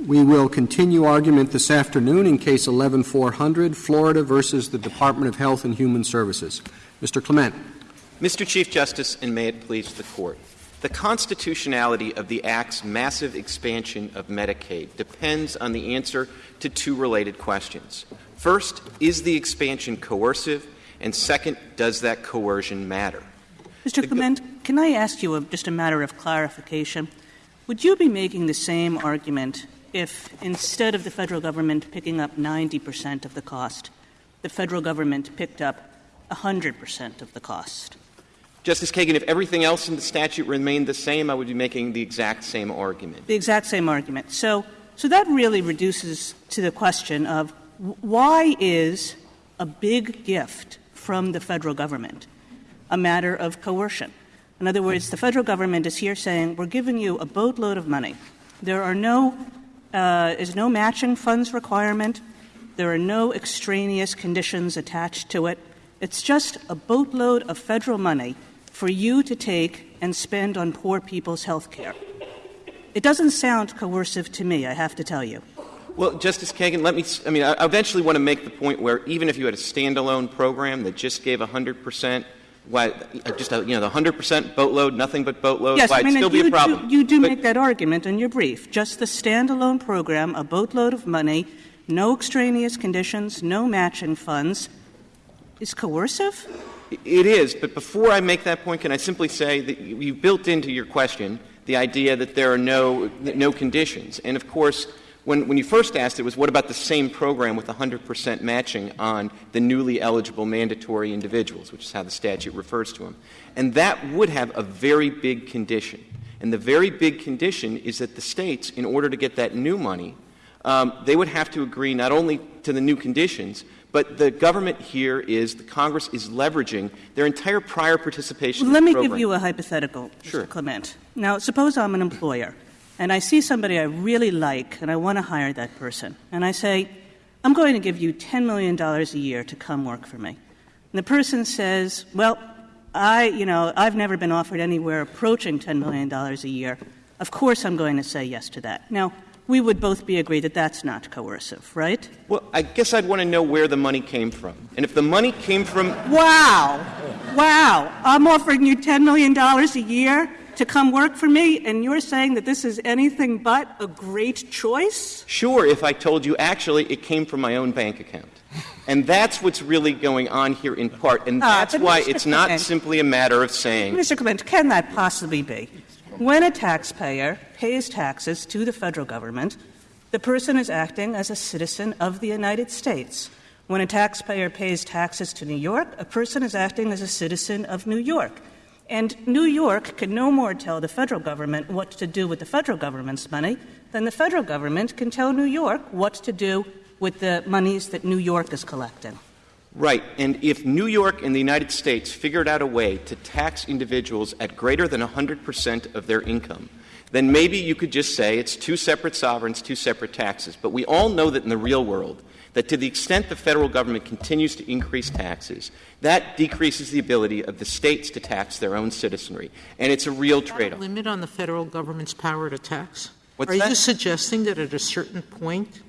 We will continue argument this afternoon in Case 11-400, Florida versus the Department of Health and Human Services. Mr. Clement. Mr. Chief Justice, and may it please the Court. The constitutionality of the Act's massive expansion of Medicaid depends on the answer to two related questions. First, is the expansion coercive? And second, does that coercion matter? Mr. Clement, can I ask you a, just a matter of clarification? Would you be making the same argument if instead of the federal government picking up 90 percent of the cost, the federal government picked up 100 percent of the cost? Justice Kagan, if everything else in the statute remained the same, I would be making the exact same argument. The exact same argument. So, so that really reduces to the question of why is a big gift from the federal government a matter of coercion? In other words, the federal government is here saying, we're giving you a boatload of money. There are no Uh, is no matching funds requirement. There are no extraneous conditions attached to it. It's just a boatload of federal money for you to take and spend on poor people's health care. It doesn't sound coercive to me, I have to tell you. Well, Justice Kagan, let me. I mean, I eventually want to make the point where even if you had a standalone program that just gave 100 percent why just a, you know the hundred percent boatload, nothing but boatload, yes, why I mean, still be a problem. Do, you do but, make that argument in your brief. Just the standalone program, a boatload of money, no extraneous conditions, no matching funds, is coercive. It is, but before I make that point, can I simply say that you built into your question the idea that there are no no conditions, and of course when, when you first asked it was what about the same program with 100% matching on the newly eligible mandatory individuals, which is how the statute refers to them. And that would have a very big condition. And the very big condition is that the states, in order to get that new money, um, they would have to agree not only to the new conditions, but the government here is, the Congress is leveraging their entire prior participation. Well, let me program. give you a hypothetical, sure. Mr. Clement. Now, suppose I'm an employer and I see somebody I really like and I want to hire that person, and I say, I'm going to give you $10 million a year to come work for me. And the person says, Well, I, you know, I've never been offered anywhere approaching $10 million a year. Of course I'm going to say yes to that. Now, we would both be agreed that that's not coercive, right? Well, I guess I'd want to know where the money came from. And if the money came from. Wow! Wow! I'm offering you $10 million a year? To come work for me, and you're saying that this is anything but a great choice? Sure, if I told you actually it came from my own bank account. And that's what's really going on here in part, and ah, that's uh, why Mr. it's Clement, not simply a matter of saying. Mr. Clement, can that possibly be? When a taxpayer pays taxes to the federal government, the person is acting as a citizen of the United States. When a taxpayer pays taxes to New York, a person is acting as a citizen of New York. And New York can no more tell the federal government what to do with the federal government's money than the federal government can tell New York what to do with the monies that New York is collecting. Right. And if New York and the United States figured out a way to tax individuals at greater than 100% of their income, then maybe you could just say it's two separate sovereigns, two separate taxes. But we all know that in the real world, that to the extent the federal government continues to increase taxes, that decreases the ability of the states to tax their own citizenry. And it's a real trade off. limit on the federal government's power to tax? What's Are that? you suggesting that at a certain point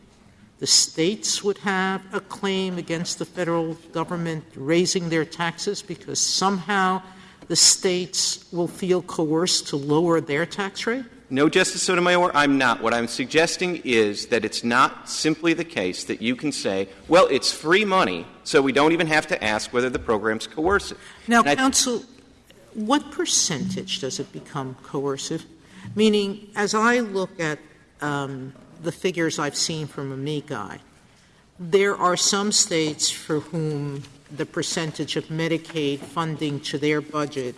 the states would have a claim against the federal government raising their taxes because somehow the states will feel coerced to lower their tax rate? No, Justice Sotomayor, I'm not. What I'm suggesting is that it's not simply the case that you can say, well, it's free money, so we don't even have to ask whether the program's coercive. Now, and counsel, what percentage does it become coercive? Meaning, as I look at um, the figures I've seen from Amici, there are some states for whom the percentage of Medicaid funding to their budget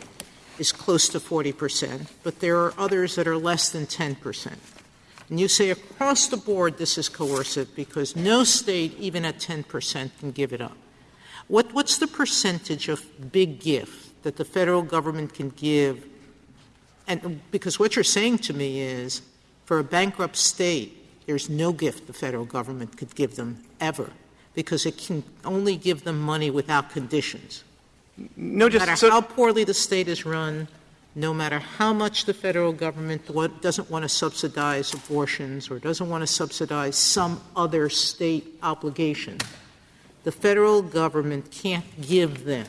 is close to 40%, but there are others that are less than 10%. And you say across the board this is coercive because no state, even at 10%, can give it up. What, what's the percentage of big gift that the federal government can give? And because what you're saying to me is for a bankrupt state, there's no gift the federal government could give them ever because it can only give them money without conditions. No, just no matter so, how poorly the state is run, no matter how much the federal government doesn't want to subsidize abortions or doesn't want to subsidize some other state obligation, the federal government can't give them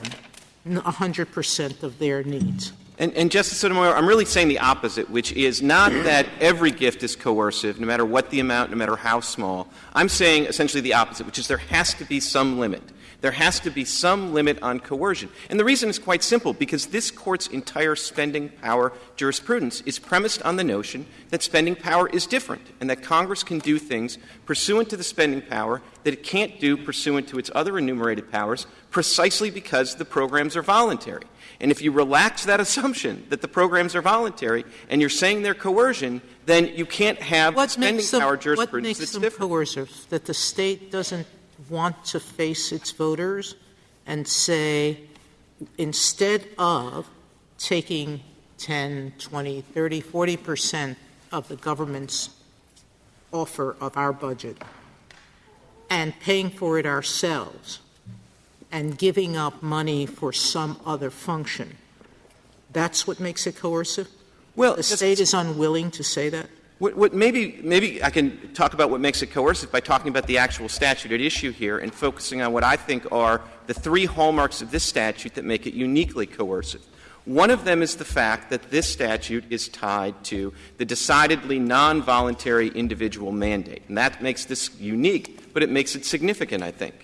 100% of their needs. And, and Justice Sotomayor, I'm really saying the opposite, which is not that every gift is coercive, no matter what the amount, no matter how small. I'm saying essentially the opposite, which is there has to be some limit. There has to be some limit on coercion. And the reason is quite simple, because this Court's entire spending power jurisprudence is premised on the notion that spending power is different and that Congress can do things pursuant to the spending power that it can't do pursuant to its other enumerated powers precisely because the programs are voluntary. And if you relax that assumption that the programs are voluntary and you're saying they're coercion, then you can't have What spending makes them, power what makes that's them different. coercive? That the state doesn't want to face its voters and say, instead of taking 10, 20, 30, 40 percent of the government's offer of our budget and paying for it ourselves and giving up money for some other function, that's what makes it coercive? Well, The state is unwilling to say that? What, what maybe, maybe I can talk about what makes it coercive by talking about the actual statute at issue here and focusing on what I think are the three hallmarks of this statute that make it uniquely coercive. One of them is the fact that this statute is tied to the decidedly non voluntary individual mandate. And that makes this unique, but it makes it significant, I think.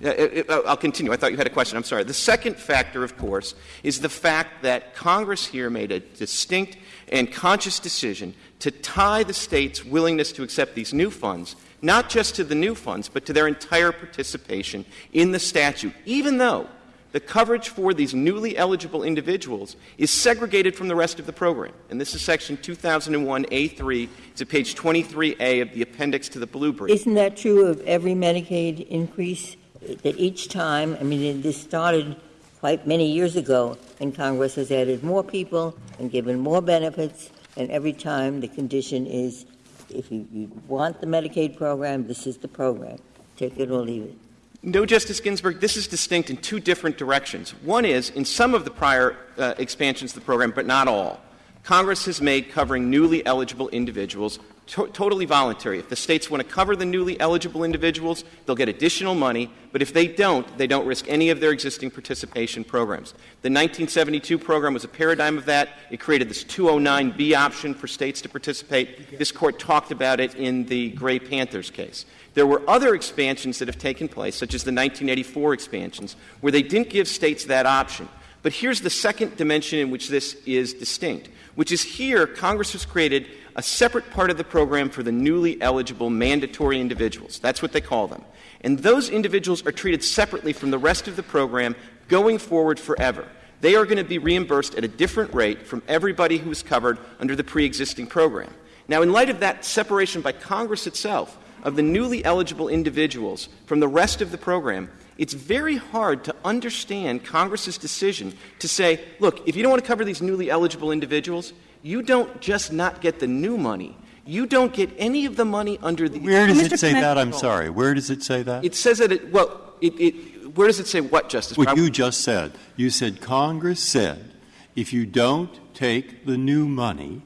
It- oh, I'll continue. I thought you had a question. I'm sorry. The second factor, of course, is the fact that Congress here made a distinct and conscious decision to tie the state's willingness to accept these new funds, not just to the new funds, but to their entire participation in the statute, even though the coverage for these newly eligible individuals is segregated from the rest of the program. And this is section 2001A3. It's at page 23A of the appendix to the blue brief. Isn't that true of every Medicaid increase? That each time, I mean, this started quite many years ago, and Congress has added more people and given more benefits, and every time the condition is if you, you want the Medicaid program, this is the program. Take it or leave it. No, Justice Ginsburg, this is distinct in two different directions. One is, in some of the prior uh, expansions of the program, but not all, Congress has made covering newly eligible individuals totally voluntary. If the states want to cover the newly eligible individuals, they'll get additional money, but if they don't, they don't risk any of their existing participation programs. The 1972 program was a paradigm of that. It created this 209B option for states to participate. This court talked about it in the Gray Panthers case. There were other expansions that have taken place, such as the 1984 expansions, where they didn't give states that option. But here's the second dimension in which this is distinct, which is here Congress has created a separate part of the program for the newly eligible mandatory individuals. That's what they call them. And those individuals are treated separately from the rest of the program going forward forever. They are going to be reimbursed at a different rate from everybody who is covered under the pre-existing program. Now, in light of that separation by Congress itself of the newly eligible individuals from the rest of the program, it's very hard to understand Congress's decision to say, look, if you don't want to cover these newly eligible individuals, you don't just not get the new money. You don't get any of the money under the. Where does it say that? I'm sorry. Where does it say that? It says that it, well, it, it, where does it say what, Justice What Breyer? you just said. You said Congress said if you don't take the new money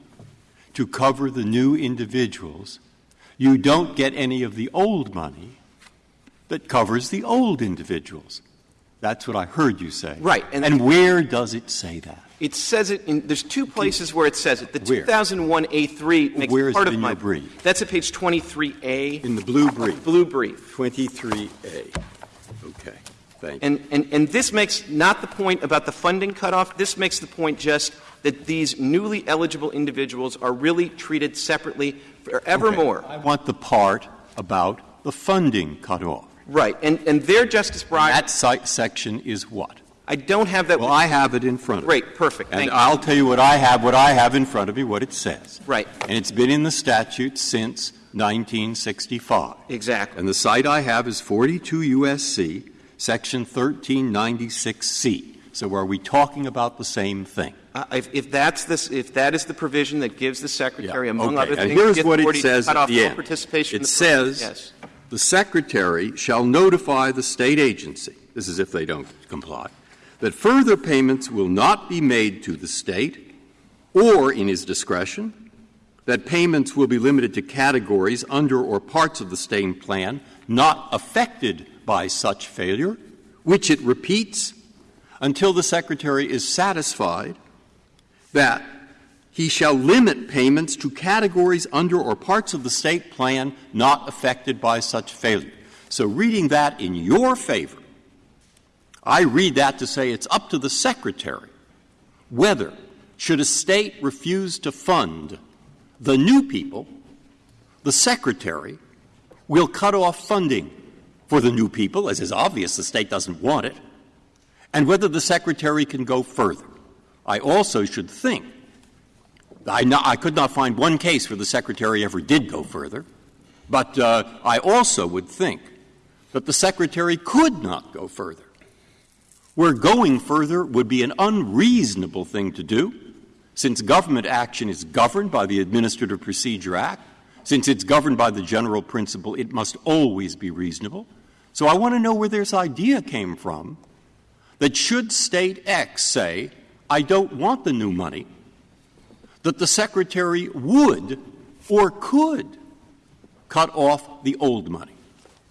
to cover the new individuals, you don't get any of the old money that covers the old individuals. That's what I heard you say. Right, and- And, where does it say that? It says it in, there's two places where it says it. The Where? 2001A3 makes Where is part it of my brief? That's at page 23A, In the blue brief. blue brief. 23A. Okay. Thank you. And, and, and this makes not the point about the funding cutoff. This makes the point just that these newly eligible individuals are really treated separately forevermore. I want the part about the funding cutoff. Right. And, and there, Justice Breyer, That section is what? I don't have that. Well, I have it in front of me. Great. Perfect. And Thank you. I'll tell you what I have, what I have in front of me, what it says. Right. And it's been in the statute since 1965. Exactly. And the site I have is 42 U.S.C., section 1396C. So are we talking about the same thing? Uh, if, if that's this, if that is the provision that gives the secretary, among Okay, other and things, here's the what it authority to says cut off the all participation in It the program. says, yes. "The Secretary shall notify the State agency, this is if they don't comply, that further payments will not be made to the State or, in his discretion, that payments will be limited to categories under or parts of the state plan not affected by such failure, which it repeats until the Secretary is satisfied that he shall limit payments to categories under or parts of the state plan not affected by such failure. So, reading that in your favor, I read that to say it's up to the Secretary whether, should a state refuse to fund the new people, the Secretary will cut off funding for the new people, as is obvious the state doesn't want it, and whether the Secretary can go further. I also should think, I, not, I could not find one case where the Secretary ever did go further, but uh, I also would think that the Secretary could not go further. Where going further would be an unreasonable thing to do, since government action is governed by the Administrative Procedure Act, since it's governed by the general principle it must always be reasonable. So I want to know where this idea came from that should State X say, I don't want the new money, that the Secretary would or could cut off the old money.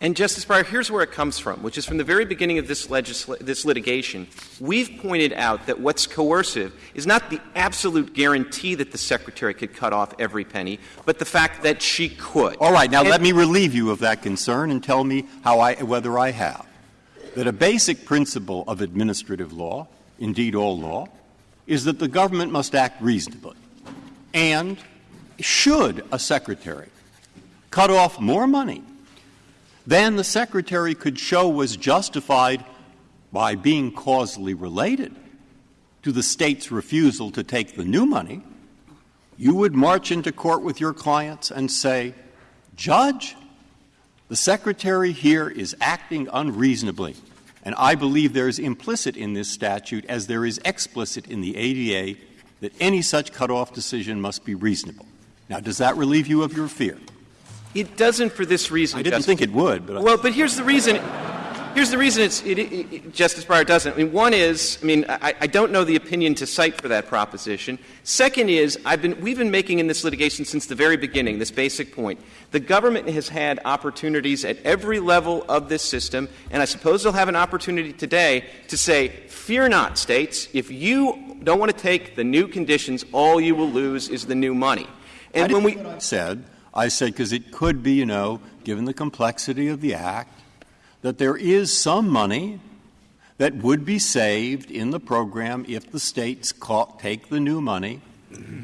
And, Justice Breyer, here's where it comes from, which is from the very beginning of this, legisla- this litigation. We've pointed out that what's coercive is not the absolute guarantee that the Secretary could cut off every penny, but the fact that she could. All right. Now, and let me relieve you of that concern and tell me how I, whether I have. That a basic principle of administrative law, indeed all law, is that the government must act reasonably. And should a Secretary cut off more money than the Secretary could show was justified by being causally related to the State's refusal to take the new money, you would march into court with your clients and say, Judge, the Secretary here is acting unreasonably. And I believe there is implicit in this statute, as there is explicit in the APA, that any such cutoff decision must be reasonable. Now, does that relieve you of your fear? It doesn't for this reason. I didn't think it would. But well, but here's the reason. Here's the reason it's, it, it, Justice Breyer doesn't. I mean, one is, I mean, I, I, don't know the opinion to cite for that proposition. Second is, I've been, we've been making in this litigation since the very beginning this basic point. The government has had opportunities at every level of this system, and I suppose they'll have an opportunity today to say, fear not, states, if you don't want to take the new conditions, all you will lose is the new money. And when we said I said, because it could be, you know, given the complexity of the Act, that there is some money that would be saved in the program if the states take the new money.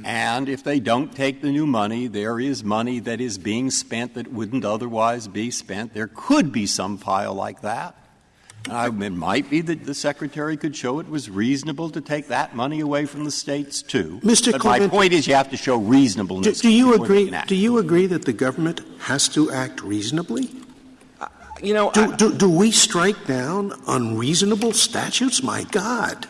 And if they don't take the new money, there is money that is being spent that wouldn't otherwise be spent. There could be some pile like that. Uh, it might be that the secretary could show it was reasonable to take that money away from the states too. Mr. My point is, you have to show reasonableness. Do, do you agree? Do you agree that the government has to act reasonably? You know, do, I, do, do we strike down unreasonable statutes? My God.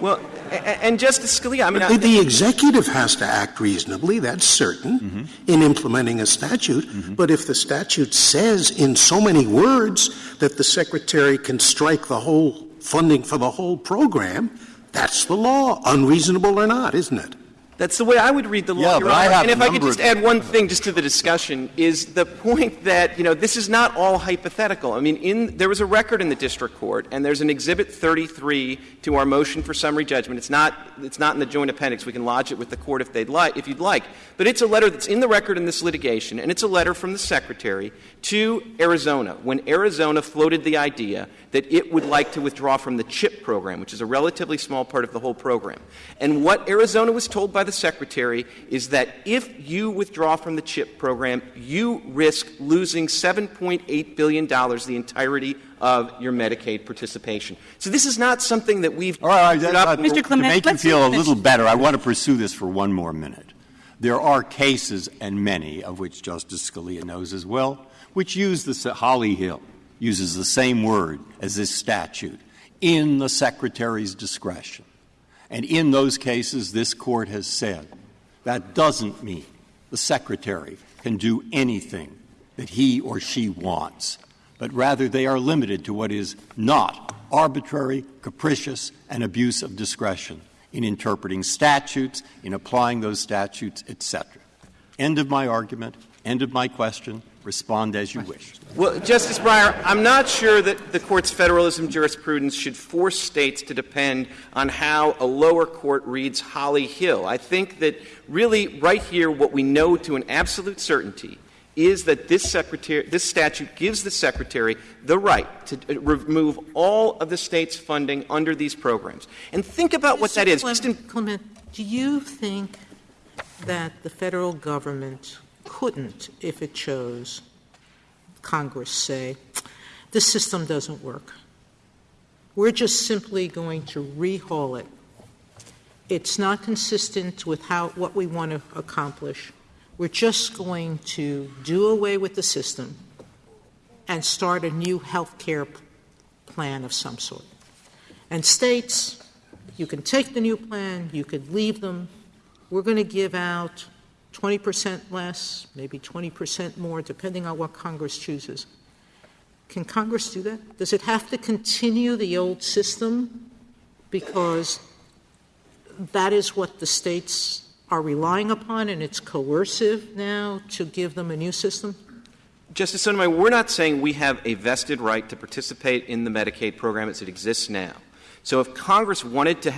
Well, and Justice Scalia, I mean, the, the, executive has to act reasonably, that's certain, mm-hmm. in implementing a statute. Mm-hmm. But if the statute says in so many words that the secretary can strike the whole funding for the whole program, that's the law, unreasonable or not, isn't it? That's the way I would read the law, yeah, Your Honor. And if I could just add one thing just to the discussion is the point that, you know, this is not all hypothetical. I mean, in, there was a record in the district court, and there's an Exhibit 33 to our motion for summary judgment. It's not, it's not in the joint appendix. We can lodge it with the court if they'd like, if you'd like. But it's a letter that's in the record in this litigation, and it's a letter from the secretary to Arizona when Arizona floated the idea that it would like to withdraw from the CHIP program, which is a relatively small part of the whole program. And what Arizona was told by the secretary is that if you withdraw from the CHIP program, you risk losing $7.8 billion, the entirety of your Medicaid participation. So this is not something that we've. All right, Mr. Clement, to make you feel a little better, I want to pursue this for one more minute. There are cases, and many of which Justice Scalia knows as well, which use the Holly Hill uses the same word as this statute in the secretary's discretion. And in those cases, this court has said that doesn't mean the secretary can do anything that he or she wants but rather they are limited to what is not arbitrary, capricious, and abuse of discretion in interpreting statutes, in applying those statutes, etc. End of my argument. End of my question. Respond as you wish. Well, Justice Breyer, I'm not sure that the Court's federalism jurisprudence should force states to depend on how a lower court reads Holly Hill. I think that really right here what we know to an absolute certainty is that this, secretary, this statute gives the Secretary the right to uh, remove all of the state's funding under these programs. And think about what that is. Clement, Just in- Clement, do you think that the federal government couldn't, if it chose, Congress say, this system doesn't work? We're just simply going to rehaul it. It's not consistent with how, what we want to accomplish. We're just going to do away with the system and start a new health care plan of some sort. And states, you can take the new plan, you could leave them. We're going to give out 20% less, maybe 20% more, depending on what Congress chooses. Can Congress do that? Does it have to continue the old system because that is what the states are relying upon and it's coercive now to give them a new system? Justice Sotomayor, we're not saying we have a vested right to participate in the Medicaid program as it exists now. So if Congress wanted to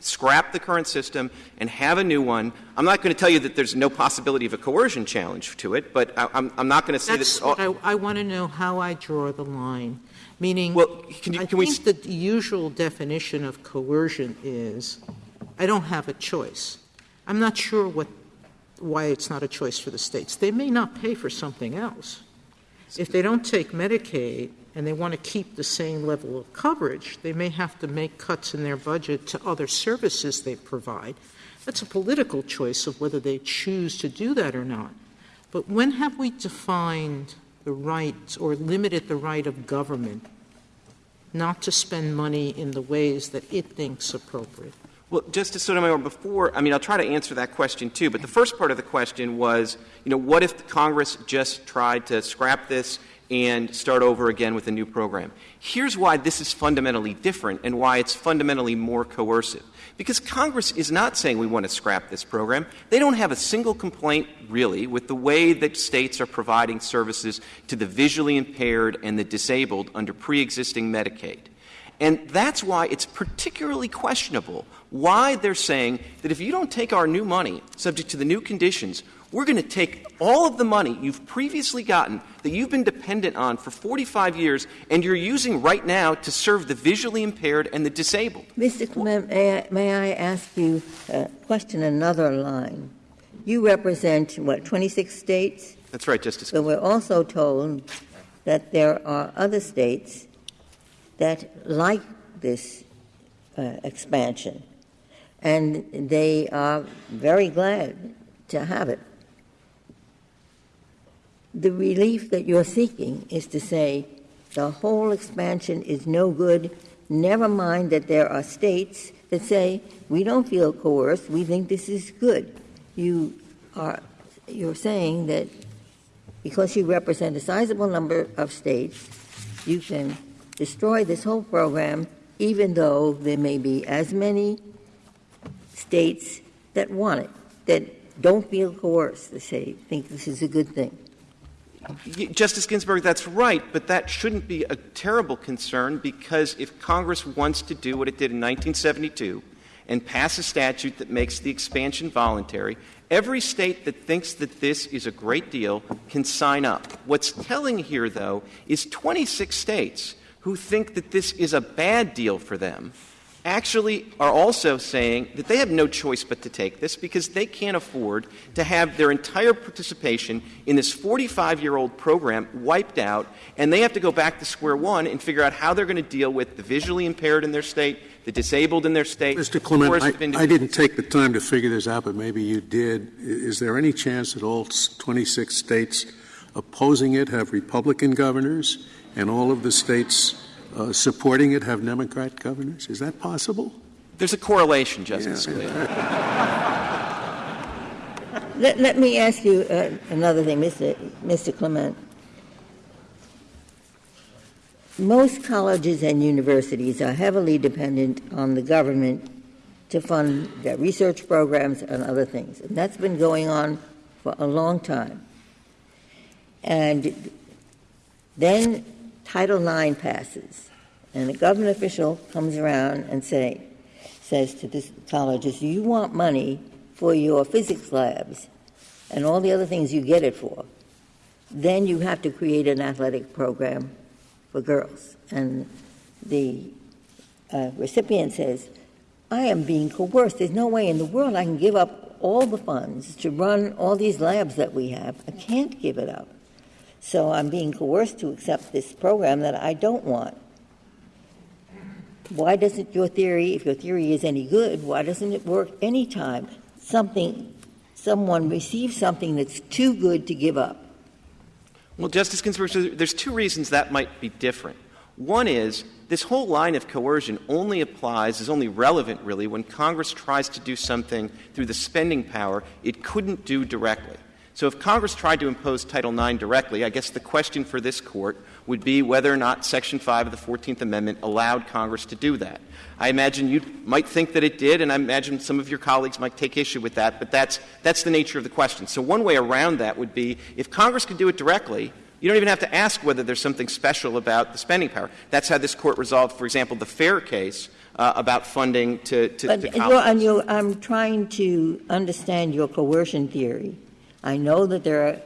scrap the current system and have a new one, I'm not going to tell you that there's no possibility of a coercion challenge to it, but I, am not going to say That's that. what I, I want to know how I draw the line. Meaning, Well, can you- I can we think the usual definition of coercion is I don't have a choice. I'm not sure what, why it's not a choice for the states. They may not pay for something else. If they don't take Medicaid and they want to keep the same level of coverage, they may have to make cuts in their budget to other services they provide. That's a political choice of whether they choose to do that or not. But when have we defined the right or limited the right of government not to spend money in the ways that it thinks appropriate? Well, Justice Sotomayor, before, I mean, I'll try to answer that question too, but the first part of the question was, you know, what if Congress just tried to scrap this and start over again with a new program? Here's why this is fundamentally different and why it's fundamentally more coercive. Because Congress is not saying we want to scrap this program. They don't have a single complaint, really, with the way that states are providing services to the visually impaired and the disabled under pre existing Medicaid. And that's why it's particularly questionable why they're saying that if you don't take our new money, subject to the new conditions, we're going to take all of the money you've previously gotten that you've been dependent on for 45 years and you're using right now to serve the visually impaired and the disabled. Mr. Clement, may I, may I ask you a question another line? You represent, what, 26 states? That's right, Justice. So we're also told that there are other states that like this uh, expansion, and they are very glad to have it. The relief that you're seeking is to say the whole expansion is no good, never mind that there are states that say we don't feel coerced, we think this is good. You are you're saying that because you represent a sizable number of states, you can destroy this whole program, even though there may be as many states that want it, that don't feel coerced, to say, think this is a good thing. Justice Ginsburg, that's right, but that shouldn't be a terrible concern because if Congress wants to do what it did in 1972 and pass a statute that makes the expansion voluntary, every state that thinks that this is a great deal can sign up. What's telling here, though, is 26 states who think that this is a bad deal for them actually are also saying that they have no choice but to take this because they can't afford to have their entire participation in this 45 year old program wiped out, and they have to go back to square one and figure out how they're going to deal with the visually impaired in their state, the disabled in their state. Mr. Clement, I, I didn't take the time to figure this out, but maybe you did. Is there any chance that all 26 states opposing it have Republican governors and all of the states uh, supporting it have Democrat governors? Is that possible? There's a correlation, Justice Yeah. Scalia. Let, let me ask you uh, another thing, Mr. Mr. Clement. most colleges and universities are heavily dependent on the government to fund their research programs and other things. And that's been going on for a long time. And then Title IX passes, and a government official comes around and say, says to the colleges, you want money for your physics labs and all the other things you get it for, then you have to create an athletic program for girls. And the uh, recipient says, I am being coerced. There's no way in the world I can give up all the funds to run all these labs that we have. I can't give it up. So I'm being coerced to accept this program that I don't want. Why doesn't your theory, if your theory is any good, why doesn't it work any time something, someone receives something that's too good to give up? Well, Justice Ginsburg, there's two reasons that might be different. One is this whole line of coercion only applies, is only relevant really when Congress tries to do something through the spending power it couldn't do directly. So if Congress tried to impose Title IX directly, I guess the question for this Court would be whether or not Section 5 of the 14th Amendment allowed Congress to do that. I imagine you might think that it did, and I imagine some of your colleagues might take issue with that, but that's, that's the nature of the question. So one way around that would be if Congress could do it directly, you don't even have to ask whether there's something special about the spending power. That's how this Court resolved, for example, the Fair case uh, about funding to, to, but to colleges. And you're, I'm trying to understand your coercion theory. I know that there are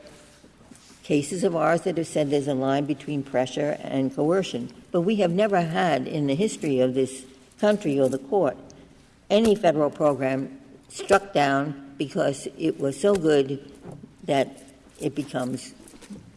cases of ours that have said there's a line between pressure and coercion, but we have never had in the history of this country or the court any federal program struck down because it was so good that it becomes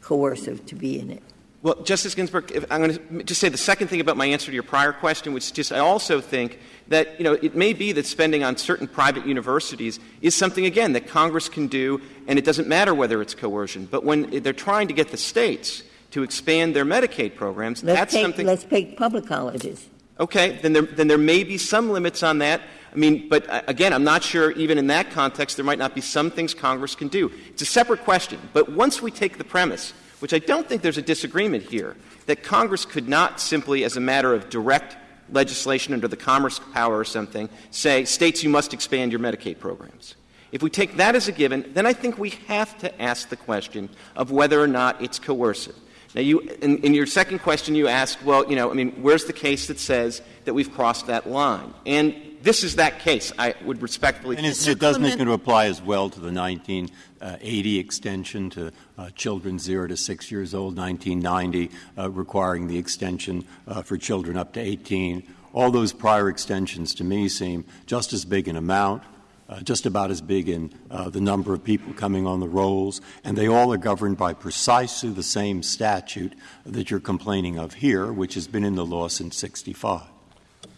coercive to be in it. Well, Justice Ginsburg, I'm going to just say the second thing about my answer to your prior question, which is just I also think that you know it may be that spending on certain private universities is something again that Congress can do, and it doesn't matter whether it's coercion. But when they're trying to get the states to expand their Medicaid programs, let's that's take, something. Let's take public colleges. Okay, then there, then there may be some limits on that. I mean, but uh, again, I'm not sure even in that context there might not be some things Congress can do. It's a separate question. But once we take the premise which I don't think there's a disagreement here, that Congress could not simply, as a matter of direct legislation under the Commerce Power or something, say, states, you must expand your Medicaid programs. If we take that as a given, then I think we have to ask the question of whether or not it's coercive. Now, you, in, in, your second question, you ask well, you know, I mean, where's the case that says that we've crossed that line? And this is that case. I would respectfully. And it doesn't it going to apply as well to the 1980 extension to uh, children zero to six years old, 1990 uh, requiring the extension uh, for children up to 18. All those prior extensions to me seem just as big in amount, uh, just about as big in uh, the number of people coming on the rolls, and they all are governed by precisely the same statute that you're complaining of here, which has been in the law since 65.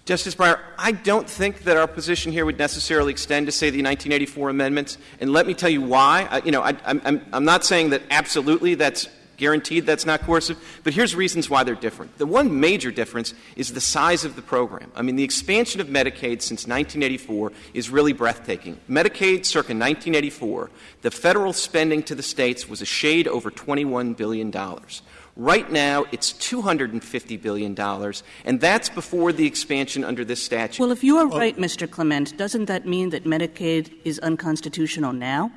Justice Breyer, I don't think that our position here would necessarily extend to, say, the 1984 amendments. And let me tell you why. I, you know, I, I'm, I'm not saying that absolutely that's guaranteed that's not coercive, but here's reasons why they're different. The one major difference is the size of the program. I mean, the expansion of Medicaid since 1984 is really breathtaking. Medicaid circa 1984, the federal spending to the states was a shade over $21 billion. Right now, it's $250 billion, and that's before the expansion under this statute. Well, if you are right, Mr. Clement, doesn't that mean that Medicaid is unconstitutional now?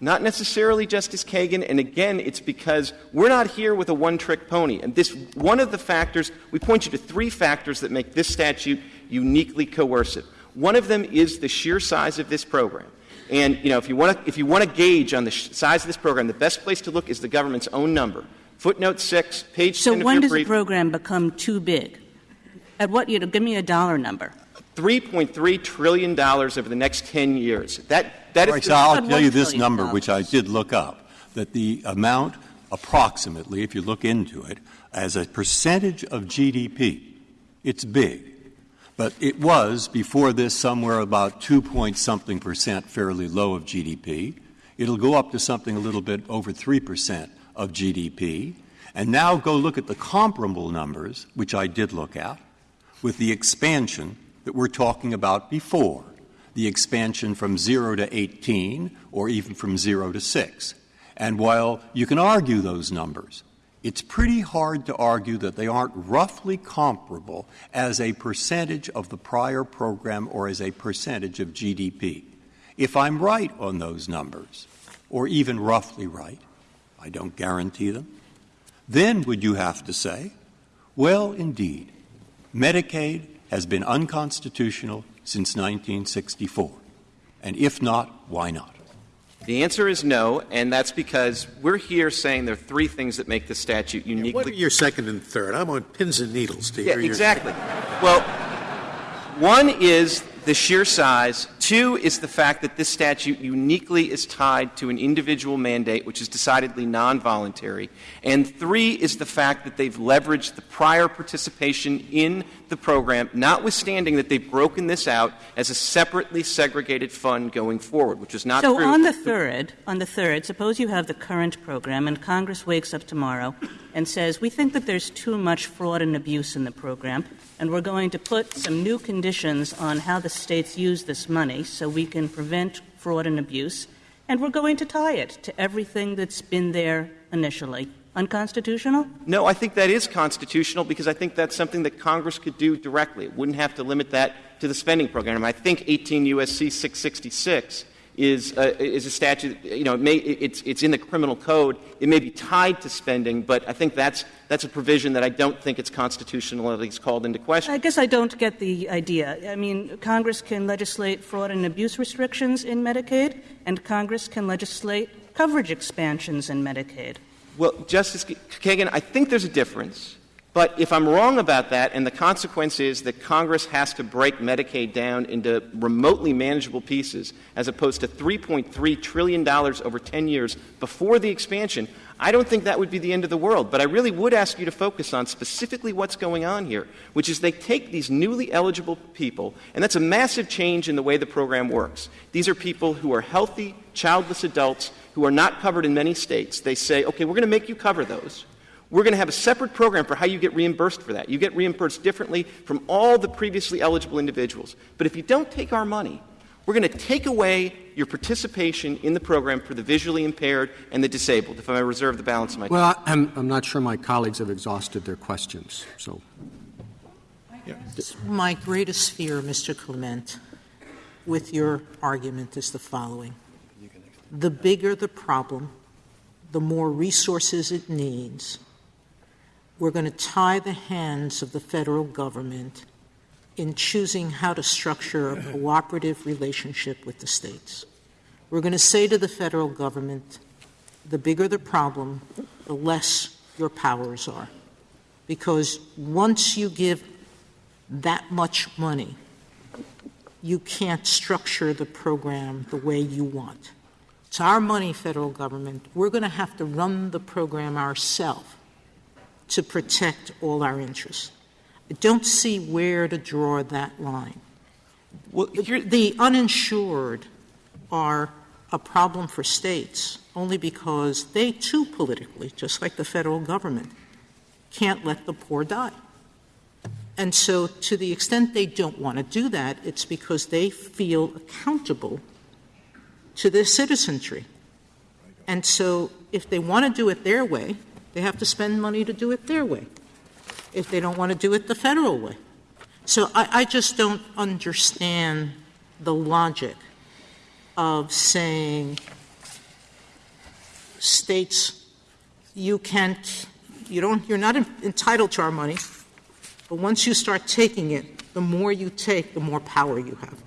Not necessarily, Justice Kagan, and again, it's because we're not here with a one trick pony. And this, one of the factors, we point you to three factors that make this statute uniquely coercive. One of them is the sheer size of this program. And, you know, if you want to, if you want to gauge on the sh- size of this program, the best place to look is the government's own number. Footnote 6, page so 10 when does the program become too big? At what, you know, give me a dollar number. $3.3 trillion over the next 10 years. That, that right, is so I'll tell you this number, which I did look up, that the amount approximately, if you look into it, as a percentage of GDP, it's big. But it was, before this, somewhere about 2 point something percent fairly low of GDP. It'll go up to something a little bit over 3 percent of GDP. And now go look at the comparable numbers, which I did look at, with the expansion that we're talking about before the expansion from 0 to 18 or even from 0 to 6. And while you can argue those numbers, it's pretty hard to argue that they aren't roughly comparable as a percentage of the prior program or as a percentage of GDP. If I'm right on those numbers, or even roughly right, I don't guarantee them, then would you have to say, well, indeed, Medicaid has been unconstitutional since 1964. And if not, why not? The answer is no, and that's because we're here saying there are three things that make the statute uniquely. What are your second and third? I'm on pins and needles to Yeah, hear your- exactly. Well, one is the sheer size. Two is the fact that this statute uniquely is tied to an individual mandate, which is decidedly non voluntary. And three is the fact that they've leveraged the prior participation in the program, notwithstanding that they've broken this out as a separately segregated fund going forward, which is not So true. on the third, on the third, suppose you have the current program and Congress wakes up tomorrow and says, we think that there's too much fraud and abuse in the program, and we're going to put some new conditions on how the states use this money so we can prevent fraud and abuse, and we're going to tie it to everything that's been there initially. Unconstitutional? No, I think that is constitutional because I think that's something that Congress could do directly. It wouldn't have to limit that to the spending program. I think 18 U.S.C. 666 is, uh, is a statute, you know, it may, it's, it's in the criminal code. It may be tied to spending, but I think that's, that's a provision that I don't think it's constitutional at least called into question. I guess I don't get the idea. I mean, Congress can legislate fraud and abuse restrictions in Medicaid, and Congress can legislate coverage expansions in Medicaid. Well, Justice Kagan, I think there's a difference. But if I'm wrong about that, and the consequence is that Congress has to break Medicaid down into remotely manageable pieces, as opposed to $3.3 trillion over 10 years before the expansion, I don't think that would be the end of the world. But I really would ask you to focus on specifically what's going on here, which is they take these newly eligible people, and that's a massive change in the way the program works. These are people who are healthy, childless adults who are not covered in many states. They say, okay, we're going to make you cover those. We're going to have a separate program for how you get reimbursed for that. You get reimbursed differently from all the previously eligible individuals. But if you don't take our money, we're going to take away your participation in the program for the visually impaired and the disabled. If I may reserve the balance of my time. Well, I'm, I'm not sure my colleagues have exhausted their questions, so. My greatest fear, Mr. Clement, with your argument is the following. The bigger the problem, the more resources it needs, we're going to tie the hands of the federal government in choosing how to structure a cooperative relationship with the states. We're going to say to the federal government, the bigger the problem, the less your powers are. Because once you give that much money, you can't structure the program the way you want. It's our money, federal government. We're going to have to run the program ourselves to protect all our interests. I don't see where to draw that line. Well, The uninsured are a problem for states only because they too politically, just like the federal government, can't let the poor die. And so, to the extent they don't want to do that, it's because they feel accountable to their citizenry. And so, if they want to do it their way, they have to spend money to do it their way. If they don't want to do it the federal way. So, I, I just don't understand the logic of saying states, you can't, you don't, you're not entitled to our money, but once you start taking it, the more you take, the more power you have.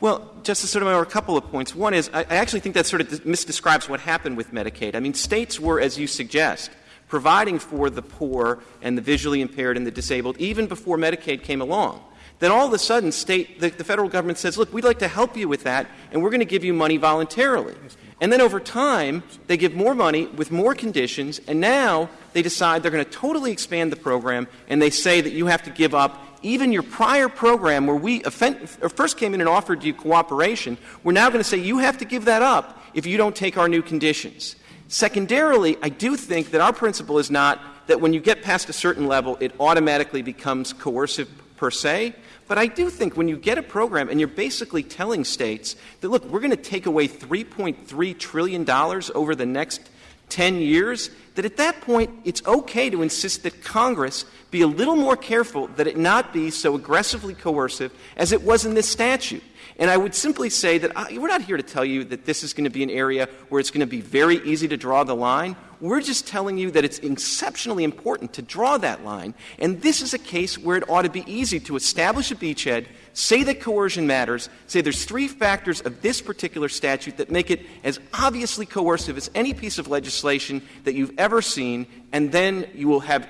Well, Justice Sotomayor, a couple of points. One is, I I actually think that sort of misdescribes what happened with Medicaid. I mean, states were, as you suggest, providing for the poor and the visually impaired and the disabled even before Medicaid came along. Then all of a sudden, state, the, the federal government says, look, we'd like to help you with that, and we're going to give you money voluntarily. And then over time, they give more money with more conditions, and now they decide they're going to totally expand the program, and they say that you have to give up even your prior program where we offend, first came in and offered you cooperation. We're now going to say you have to give that up if you don't take our new conditions. Secondarily, I do think that our principle is not that when you get past a certain level, it automatically becomes coercive per se. But I do think when you get a program and you're basically telling states that, look, we're going to take away $3.3 trillion over the next 10 years, that at that point it's okay to insist that Congress be a little more careful that it not be so aggressively coercive as it was in this statute. And I would simply say that I, we're not here to tell you that this is going to be an area where it's going to be very easy to draw the line. We're just telling you that it's exceptionally important to draw that line. And this is a case where it ought to be easy to establish a beachhead, say that coercion matters, say there's three factors of this particular statute that make it as obviously coercive as any piece of legislation that you've ever seen, and then you will have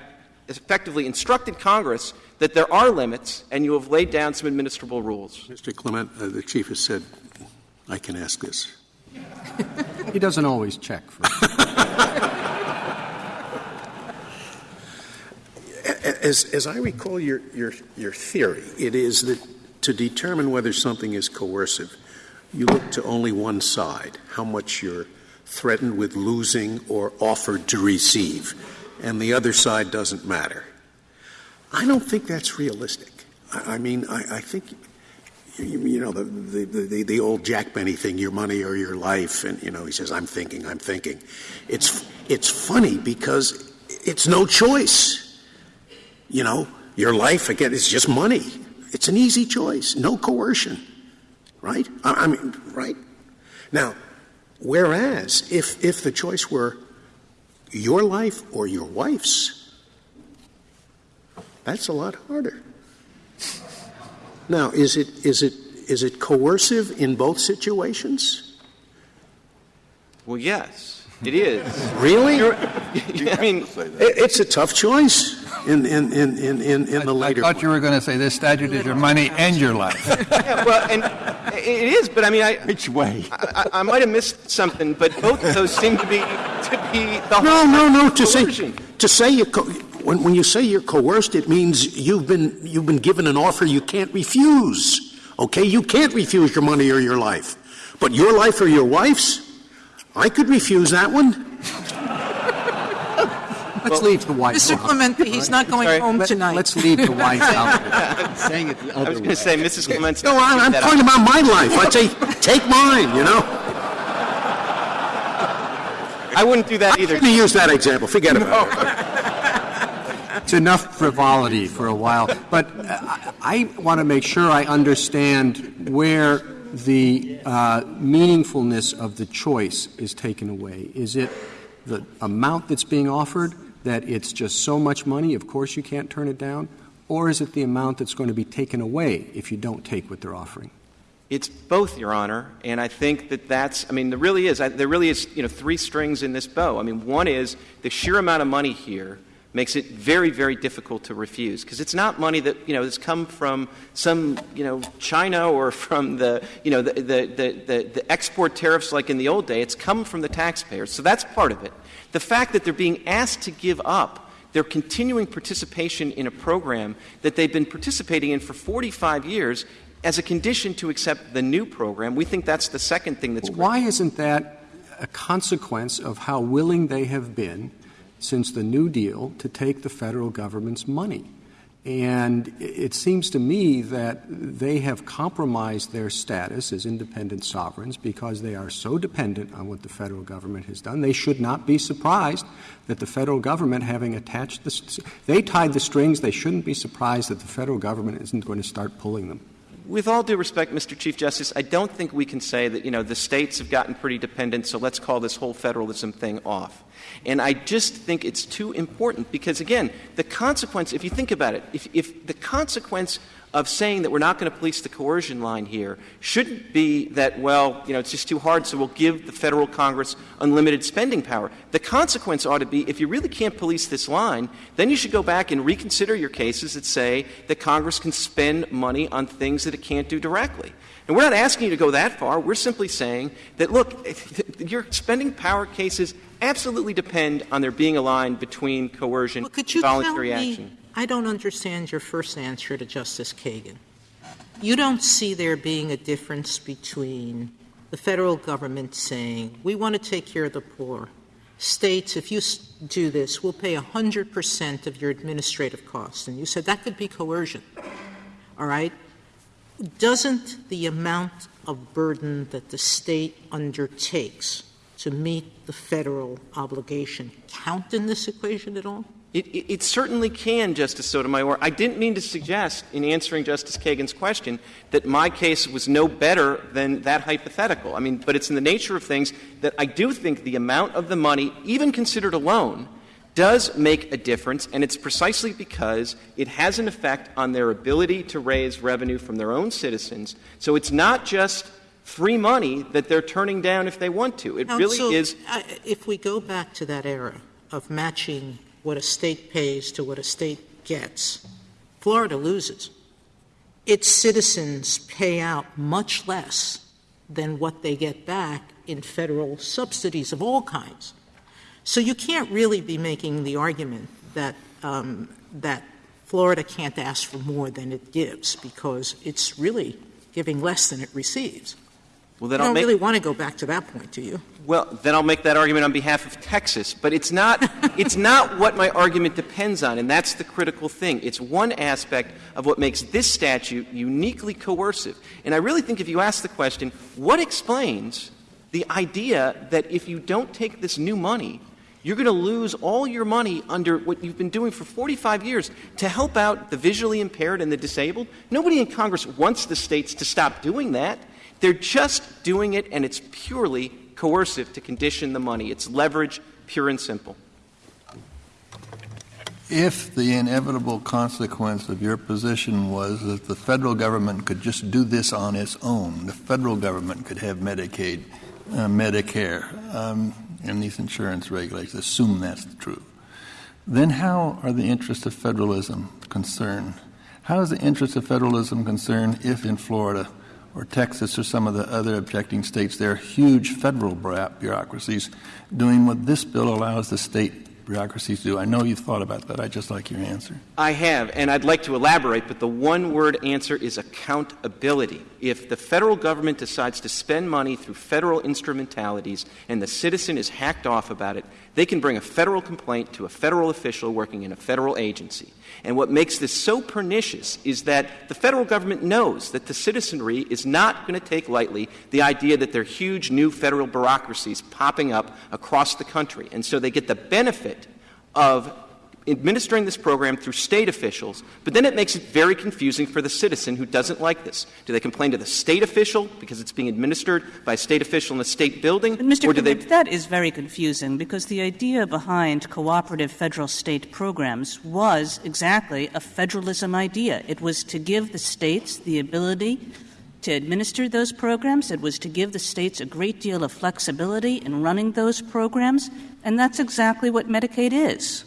effectively instructed Congress that there are limits and you have laid down some administrable rules. Mr. Clement, uh, the Chief has said, I can ask this. He doesn't always check for As, as I recall your, your, your theory, it is that to determine whether something is coercive, you look to only one side, how much you're threatened with losing or offered to receive, and the other side doesn't matter. I don't think that's realistic. I, I mean, I, I think, you, you know, the, the, the, the old Jack Benny thing, your money or your life, and, you know, he says, I'm thinking, I'm thinking. It's, it's funny because it's no choice. You know, your life, again, is just money. It's an easy choice, no coercion. Right? I, I mean, right? Now, whereas if, if the choice were your life or your wife's, that's a lot harder. Now, is it, is it, is it coercive in both situations? Well, yes, it is. Really? I mean, It- It's a tough choice in, in, in, in, in in the I later thought you were going to say this statute is your money and your life. yeah, well, and it is, but I mean, I, Which way? I, I might have missed something, but both of those seem to be to be the No, no, no, to say, coercion. to say you, co- when, when you say you're coerced, it means you've been, you've been given an offer you can't refuse. Okay? You can't refuse your money or your life. But your life or your wife's, I could refuse that one. Let's leave the White Mr. House. Clement, he's not going Sorry. home Let- tonight. Let's leave the White House. Saying it the I other was going to say, Mrs. Clements. No, I- I'm talking about my life. I'd say, take mine, you know? I wouldn't do that either. Let me use that example. Forget about it. It's enough frivolity for a while. But I, I want to make sure I understand where the uh, meaningfulness of the choice is taken away. Is it the amount that's being offered, that it's just so much money, of course you can't turn it down? Or is it the amount that's going to be taken away if you don't take what they're offering? It's both, Your Honor, and I think that that's. I mean, there really is. I, there really is. You know, three strings in this bow. I mean, one is the sheer amount of money here makes it very, very difficult to refuse because it's not money that you know has come from some you know China or from the you know the the, the, the, the export tariffs like in the old day. It's come from the taxpayers, so that's part of it. The fact that they're being asked to give up their continuing participation in a program that they've been participating in for 45 years as a condition to accept the new program. We think that's the second thing that's Why isn't that a consequence of how willing they have been since the New Deal to take the federal government's money? And it seems to me that they have compromised their status as independent sovereigns because they are so dependent on what the federal government has done. They should not be surprised that the federal government, having attached the, they tied the strings, they shouldn't be surprised that the federal government isn't going to start pulling them. With all due respect, Mr. Chief Justice, I don't think we can say that, you know, the states have gotten pretty dependent, so let's call this whole federalism thing off. And I just think it's too important because, again, the consequence, if you think about it, if, if the consequence of saying that we're not going to police the coercion line here shouldn't be that, well, you know, it's just too hard, so we'll give the federal Congress unlimited spending power. The consequence ought to be if you really can't police this line, then you should go back and reconsider your cases that say that Congress can spend money on things that it can't do directly. And we're not asking you to go that far. We're simply saying that, look, your spending power cases absolutely depend on there being a line between coercion Well, could and voluntary tell me, action. I don't understand your first answer to Justice Kagan. You don't see there being a difference between the federal government saying, we want to take care of the poor. States, if you do this, we'll pay 100% of your administrative costs. And you said that could be coercion. All right? Doesn't the amount of burden that the state undertakes to meet the federal obligation count in this equation at all? It, certainly can, Justice Sotomayor. I didn't mean to suggest, in answering Justice Kagan's question, that my case was no better than that hypothetical. I mean, but it's in the nature of things that I do think the amount of the money, even considered alone, does make a difference, and it's precisely because it has an effect on their ability to raise revenue from their own citizens. So it's not just free money that they're turning down if they want to. It really is. if we go back to that era of matching what a state pays to what a state gets, Florida loses. Its citizens pay out much less than what they get back in federal subsidies of all kinds. So you can't really be making the argument that um, that Florida can't ask for more than it gives because it's really giving less than it receives. Well, then I I'll don't make, really want to go back to that point, do you? Well, then I'll make that argument on behalf of Texas. But it's not, it's not what my argument depends on, and that's the critical thing. It's one aspect of what makes this statute uniquely coercive. And I really think if you ask the question, what explains the idea that if you don't take this new money, you're going to lose all your money under what you've been doing for 45 years to help out the visually impaired and the disabled. Nobody in Congress wants the states to stop doing that. They're just doing it, and it's purely coercive to condition the money. It's leverage, pure and simple. If the inevitable consequence of your position was that the federal government could just do this on its own, the federal government could have Medicaid, uh, Medicare, um, and these insurance regulations, assume that's true, then how are the interests of federalism concerned? How is the interest of federalism concerned if in Florida or Texas or some of the other objecting states, there are huge federal bureaucracies doing what this bill allows the state bureaucracies to do. I know you've thought about that. I'd just like your answer. I have, and I'd like to elaborate, but the one word answer is accountability. If the federal government decides to spend money through federal instrumentalities and the citizen is hacked off about it, they can bring a federal complaint to a federal official working in a federal agency. And what makes this so pernicious is that the federal government knows that the citizenry is not going to take lightly the idea that there are huge new federal bureaucracies popping up across the country. And so they get the benefit of administering this program through state officials, but then it makes it very confusing for the citizen who doesn't like this. Do they complain to the state official because it's being administered by a state official in a state building? Mr. Or do they... that is very confusing because the idea behind cooperative federal state programs was exactly a federalism idea. It was to give the states the ability to administer those programs. It was to give the states a great deal of flexibility in running those programs. And that's exactly what Medicaid is.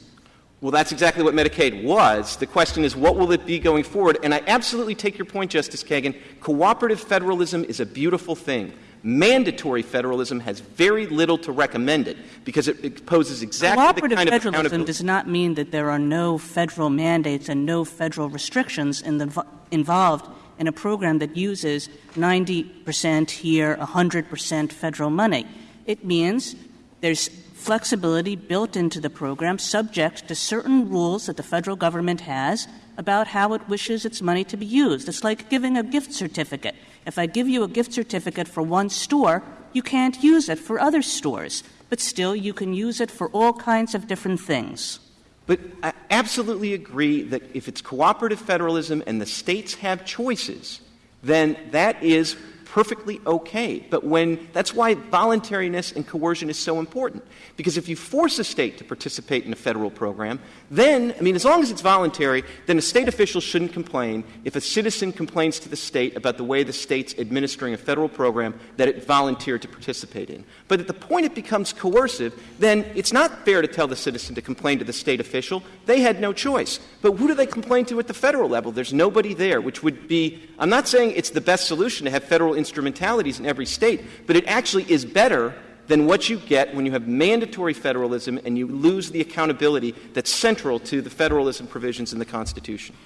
Well, that's exactly what Medicaid was. The question is, what will it be going forward? And I absolutely take your point, Justice Kagan. Cooperative federalism is a beautiful thing. Mandatory federalism has very little to recommend it because it poses exactly the kind of federalism does not mean that there are no federal mandates and no federal restrictions in the, involved in a program that uses 90% here, 100% federal money. It means there's flexibility built into the program subject to certain rules that the federal government has about how it wishes its money to be used. It's like giving a gift certificate. If I give you a gift certificate for one store, you can't use it for other stores, but still you can use it for all kinds of different things. But I absolutely agree that if it's cooperative federalism and the states have choices, then that is perfectly okay. But when that's why voluntariness and coercion is so important. Because if you force a state to participate in a federal program, then, I mean, as long as it's voluntary, then a state official shouldn't complain if a citizen complains to the state about the way the state's administering a federal program that it volunteered to participate in. But at the point it becomes coercive, then it's not fair to tell the citizen to complain to the state official. They had no choice. But who do they complain to at the federal level? There's nobody there, which would be, I'm not saying it's the best solution to have federal instrumentalities in every state, but it actually is better than what you get when you have mandatory federalism and you lose the accountability that's central to the federalism provisions in the Constitution.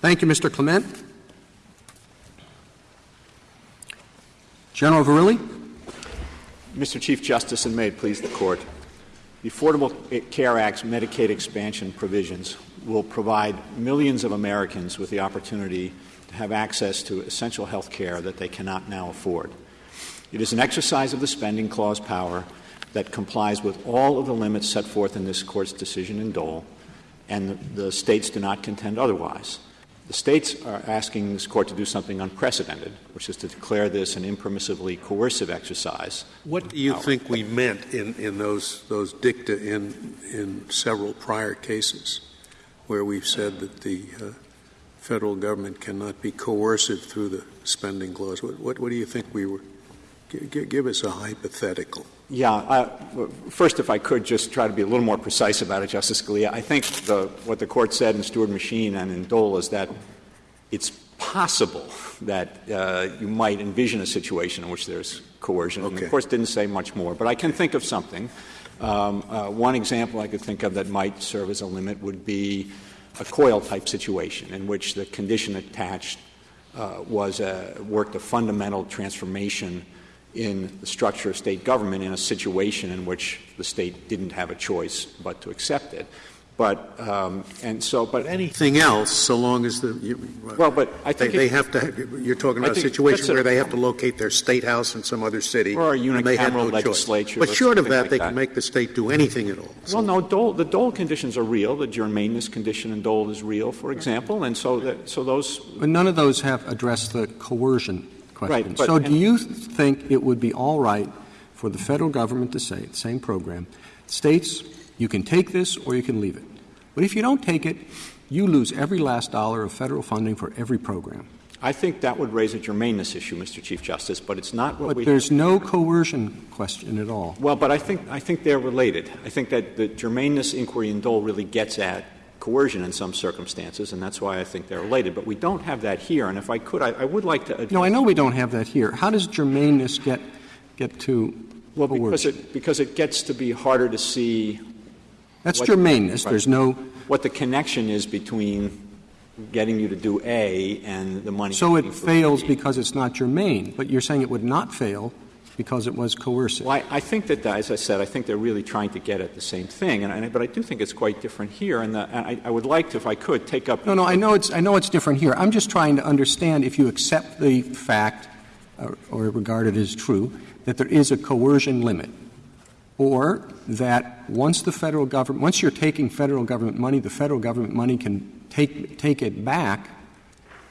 Thank you, Mr. Clement. General Verrilli. Mr. Chief Justice, and may it please the Court, the Affordable Care Act's Medicaid expansion provisions will provide millions of Americans with the opportunity to have access to essential health care that they cannot now afford. It is an exercise of the spending clause power that complies with all of the limits set forth in this Court's decision in Dole, and the, the states do not contend otherwise. The states are asking this Court to do something unprecedented, which is to declare this an impermissibly coercive exercise. What do you think we meant in, in those, those dicta in, in several prior cases where we've said that the uh, federal government cannot be coercive through the spending clause? What, what, what do you think we were? G- give us a hypothetical. Yeah. First, if I could just try to be a little more precise about it, Justice Scalia, I think the, what the Court said in Steward Machine and in Dole is that it's possible that uh, you might envision a situation in which there's coercion. Okay. And of course, didn't say much more. But I can think of something. Um, uh, one example I could think of that might serve as a limit would be a Coyle type situation in which the condition attached uh, was worked a fundamental transformation in the structure of state government in a situation in which the state didn't have a choice but to accept it. But um, and so, but anything else, so long as the you, well, but I think they, it, they have to. You're talking about a situation a, where they have to locate their state house in some other city, or a and they have no legislature. Choice. But short of that, like they that. can make the state do anything at all. So. Well, no, Dole, the Dole conditions are real. The germaneness condition in Dole is real, for example, and so that, so those. But none of those have addressed the coercion question. Right, but, so, do you think it would be all right for the federal government to say, same program, states, you can take this or you can leave it? But if you don't take it, you lose every last dollar of federal funding for every program. I think that would raise a germaneness issue, Mr. Chief Justice, but it's not what but we. there's no coercion question at all. Well, but I think I think they're related. I think that the germaneness inquiry in Dole really gets at coercion in some circumstances, and that's why I think they're related. But we don't have that here. And if I could, I, I would like to. No, I know we don't have that here. How does germaneness get get to well because it because it gets to be harder to see. That's what, germaneness. Right. There's no what the connection is between getting you to do A and the money. So it fails B. because it's not germane, but you're saying it would not fail because it was coercive. Well, I, I think that, as I said, I think they're really trying to get at the same thing, and, and but I do think it's quite different here. And, the, and I, I, would like to, if I could, take up. No, no, I know it's I know it's different here. I'm just trying to understand if you accept the fact, or, or regard it as true, that there is a coercion limit, or that once the federal government, once you're taking federal government money, the federal government money can take take it back,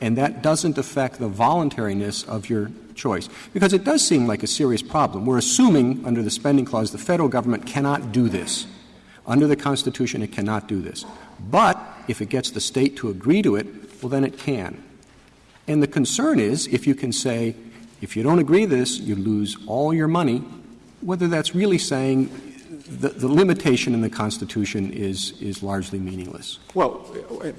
and that doesn't affect the voluntariness of your choice. Because it does seem like a serious problem. We're assuming under the spending clause the federal government cannot do this. Under the Constitution, it cannot do this. But if it gets the state to agree to it, well, then it can. And the concern is if you can say, if you don't agree this, you lose all your money, whether that's really saying the, the, limitation in the Constitution is, is largely meaningless. Well,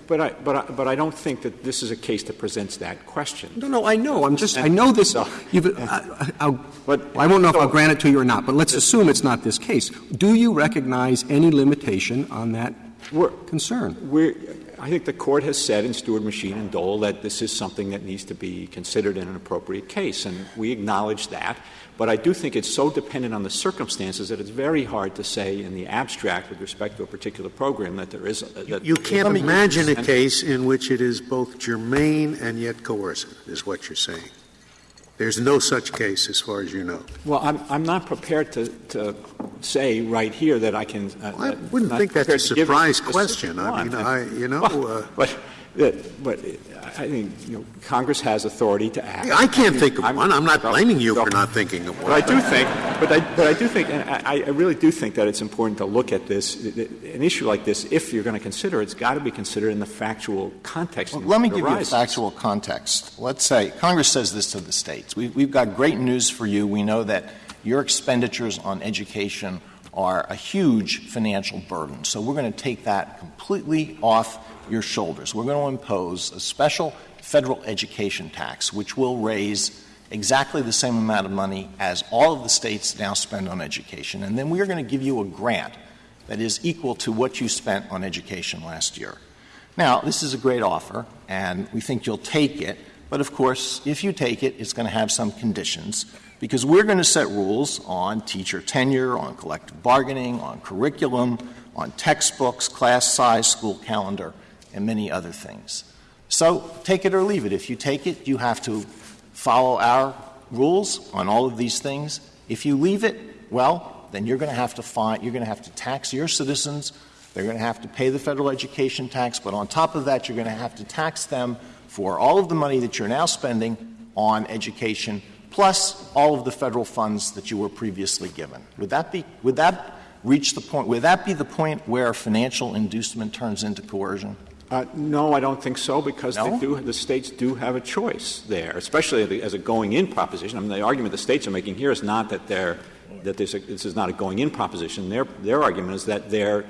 but I, but, I, but I don't think that this is a case that presents that question. No, no, I know. I'm just, I know this. So, I, uh, I'll, but, I won't know if I'll grant it to you or not, but let's assume it's not this case. Do you recognize any limitation on that we're, concern? I think the court has said in Steward Machine and Dole that this is something that needs to be considered in an appropriate case, and we acknowledge that. But I do think it's so dependent on the circumstances that it's very hard to say in the abstract with respect to a particular program that there is. A, that you can't imagine a case in which it is both germane and yet coercive, is what you're saying. There's no such case, as far as you know. Well, I'm, I'm not prepared to, to say right here that I can. Uh, well, I wouldn't think that's a surprise question. I mean, I, you know. Well, uh, but, Uh, but uh, I think you know, Congress has authority to act. I can't think of one. I'm not blaming you for not thinking of one. But I do think, but I, but I do think, and I, I really do think that it's important to look at this, an issue like this, if you're going to consider it, it's got to be considered in the factual context. Let me give you a factual context. Let's say Congress says this to the states. We, we've got great news for you. We know that your expenditures on education are a huge financial burden. So we're going to take that completely off your shoulders. We're going to impose a special federal education tax, which will raise exactly the same amount of money as all of the states now spend on education. And then we are going to give you a grant that is equal to what you spent on education last year. Now, this is a great offer, and we think you'll take it. But of course, if you take it, it's going to have some conditions because we're going to set rules on teacher tenure, on collective bargaining, on curriculum, on textbooks, class size, school calendar, and many other things. So take it or leave it. If you take it, you have to follow our rules on all of these things. If you leave it, well, then you're going to have to find, you're going to have to tax your citizens. They're going to have to pay the federal education tax. But on top of that, you're going to have to tax them for all of the money that you're now spending on education, plus all of the federal funds that you were previously given. Would that be, would that reach the point, would that be the point where financial inducement turns into coercion? Uh, no, I don't think so, because No? they do, the states do have a choice there, especially as a going-in proposition. I mean, the argument the states are making here is not that they're that this, this is not a going-in proposition. Their their argument is that they're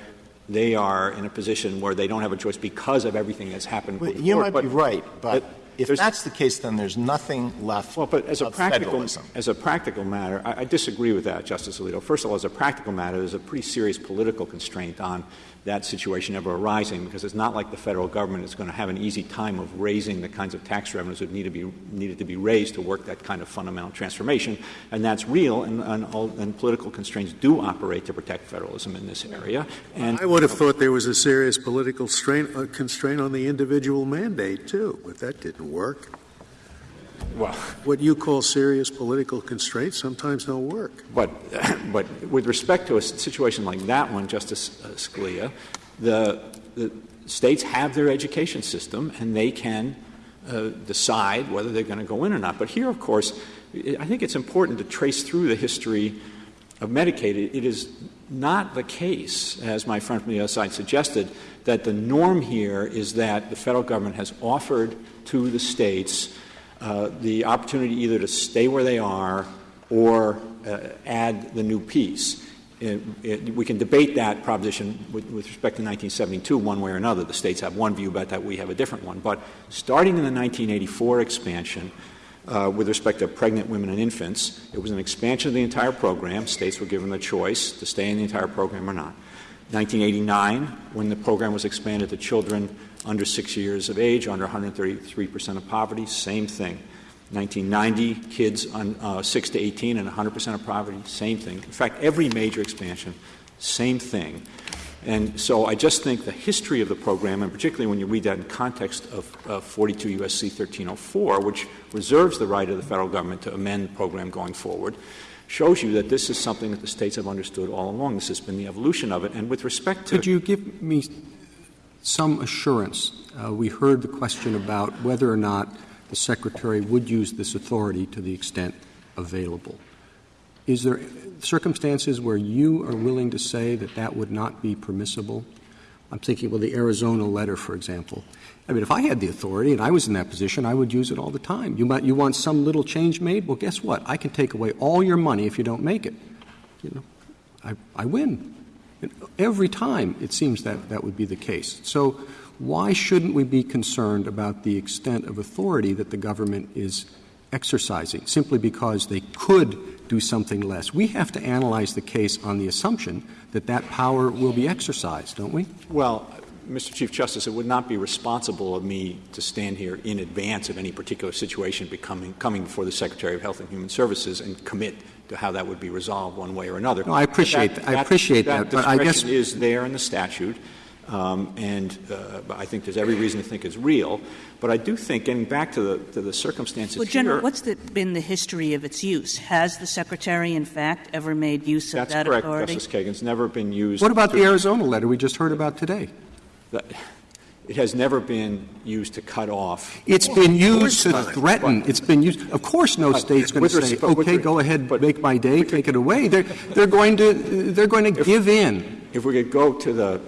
they are in a position where they don't have a choice because of everything that's happened. Well, before. you might But- be right, but but if that's the case, then there's nothing left Well, but as a practical federalism. as a practical matter, I, I disagree with that, Justice Alito. First of all, as a practical matter, there's a pretty serious political constraint on that situation ever arising because it's not like the federal government is going to have an easy time of raising the kinds of tax revenues that need to be needed to be raised to work that kind of fundamental transformation, and that's real. And, and, all, and political constraints do operate to protect federalism in this area. And I would have thought there was a serious political strain, uh, constraint on the individual mandate, too, but that didn't work. Well. What you call serious political constraints sometimes don't work. But, but with respect to a situation like that one, Justice uh, Scalia, the, the states have their education system and they can uh, decide whether they're going to go in or not. But here, of course, I think it's important to trace through the history of Medicaid. It- is not the case, as my friend from the other side suggested, that the norm here is that the federal government has offered to the states the opportunity either to stay where they are or uh, add the new piece. We can debate that proposition with, with respect to 1972 one way or another. The states have one view about that, we have a different one. But starting in the 1984 expansion, uh, with respect to pregnant women and infants, it was an expansion of the entire program. States were given the choice to stay in the entire program or not. 1989, when the program was expanded to children under six years of age, under 133 percent of poverty, same thing. 1990, kids on uh, 6 to 18 and 100 percent of poverty, same thing. In fact, every major expansion, same thing. And so I just think the history of the program, and particularly when you read that in context of uh, 42 U.S.C. 1304, which reserves the right of the federal government to amend the program going forward, shows you that this is something that the states have understood all along. This has been the evolution of it. And with respect to Could you give me some assurance? Uh, we heard the question about whether or not the Secretary would use this authority to the extent available. Is there circumstances where you are willing to say that that would not be permissible? I'm thinking, well, the Arizona letter, for example. I mean, if I had the authority and I was in that position, I would use it all the time. You, might, you want some little change made? Well, guess what? I can take away all your money if you don't make it. You know, I, I win. Every time it seems that that would be the case. So why shouldn't we be concerned about the extent of authority that the government is exercising simply because they could do something less? We have to analyze the case on the assumption that that power will be exercised, don't we? Well, Mr. Chief Justice, it would not be responsible of me to stand here in advance of any particular situation becoming coming before the Secretary of Health and Human Services and commit to how that would be resolved one way or another. No, I appreciate that. I appreciate that, but I guess- is there in the statute, um, and uh, I think there's every reason to think it's real. But I do think, getting back to the to the circumstances Well, General, here, what's the, been the history of its use? Has the Secretary, in fact, ever made use of that's that correct, authority? That's correct, Justice Kagan. It's never been used. What about to- the Arizona letter we just heard about today? That- It has never been used to cut off It's been used to threaten. It's been used. Of course, no state's going to say, "Okay, go ahead, but- make my day, take it away." They're they're going to they're going to give in. If we could go to the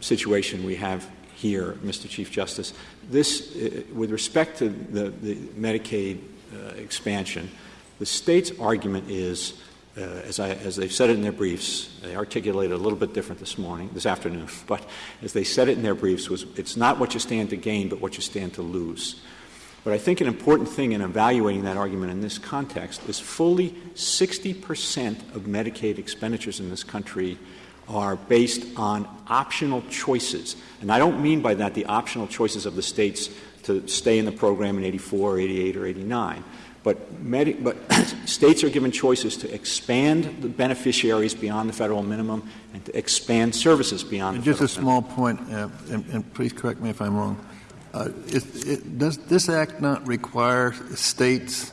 situation we have here, Mr. Chief Justice, this, uh, with respect to the, the Medicaid uh, expansion, the state's argument is, Uh, as, I, as they've said it in their briefs, they articulated a little bit different this morning, this afternoon, but as they said it in their briefs, was it's not what you stand to gain, but what you stand to lose. But I think an important thing in evaluating that argument in this context is fully 60 percent of Medicaid expenditures in this country are based on optional choices. And I don't mean by that the optional choices of the states to stay in the program in 84, 88, or 89. But, medi- but states are given choices to expand the beneficiaries beyond the federal minimum and to expand services beyond And the just a minimum. small point, uh, and, and please correct me if I'm wrong. Uh, it, it, does this act not require states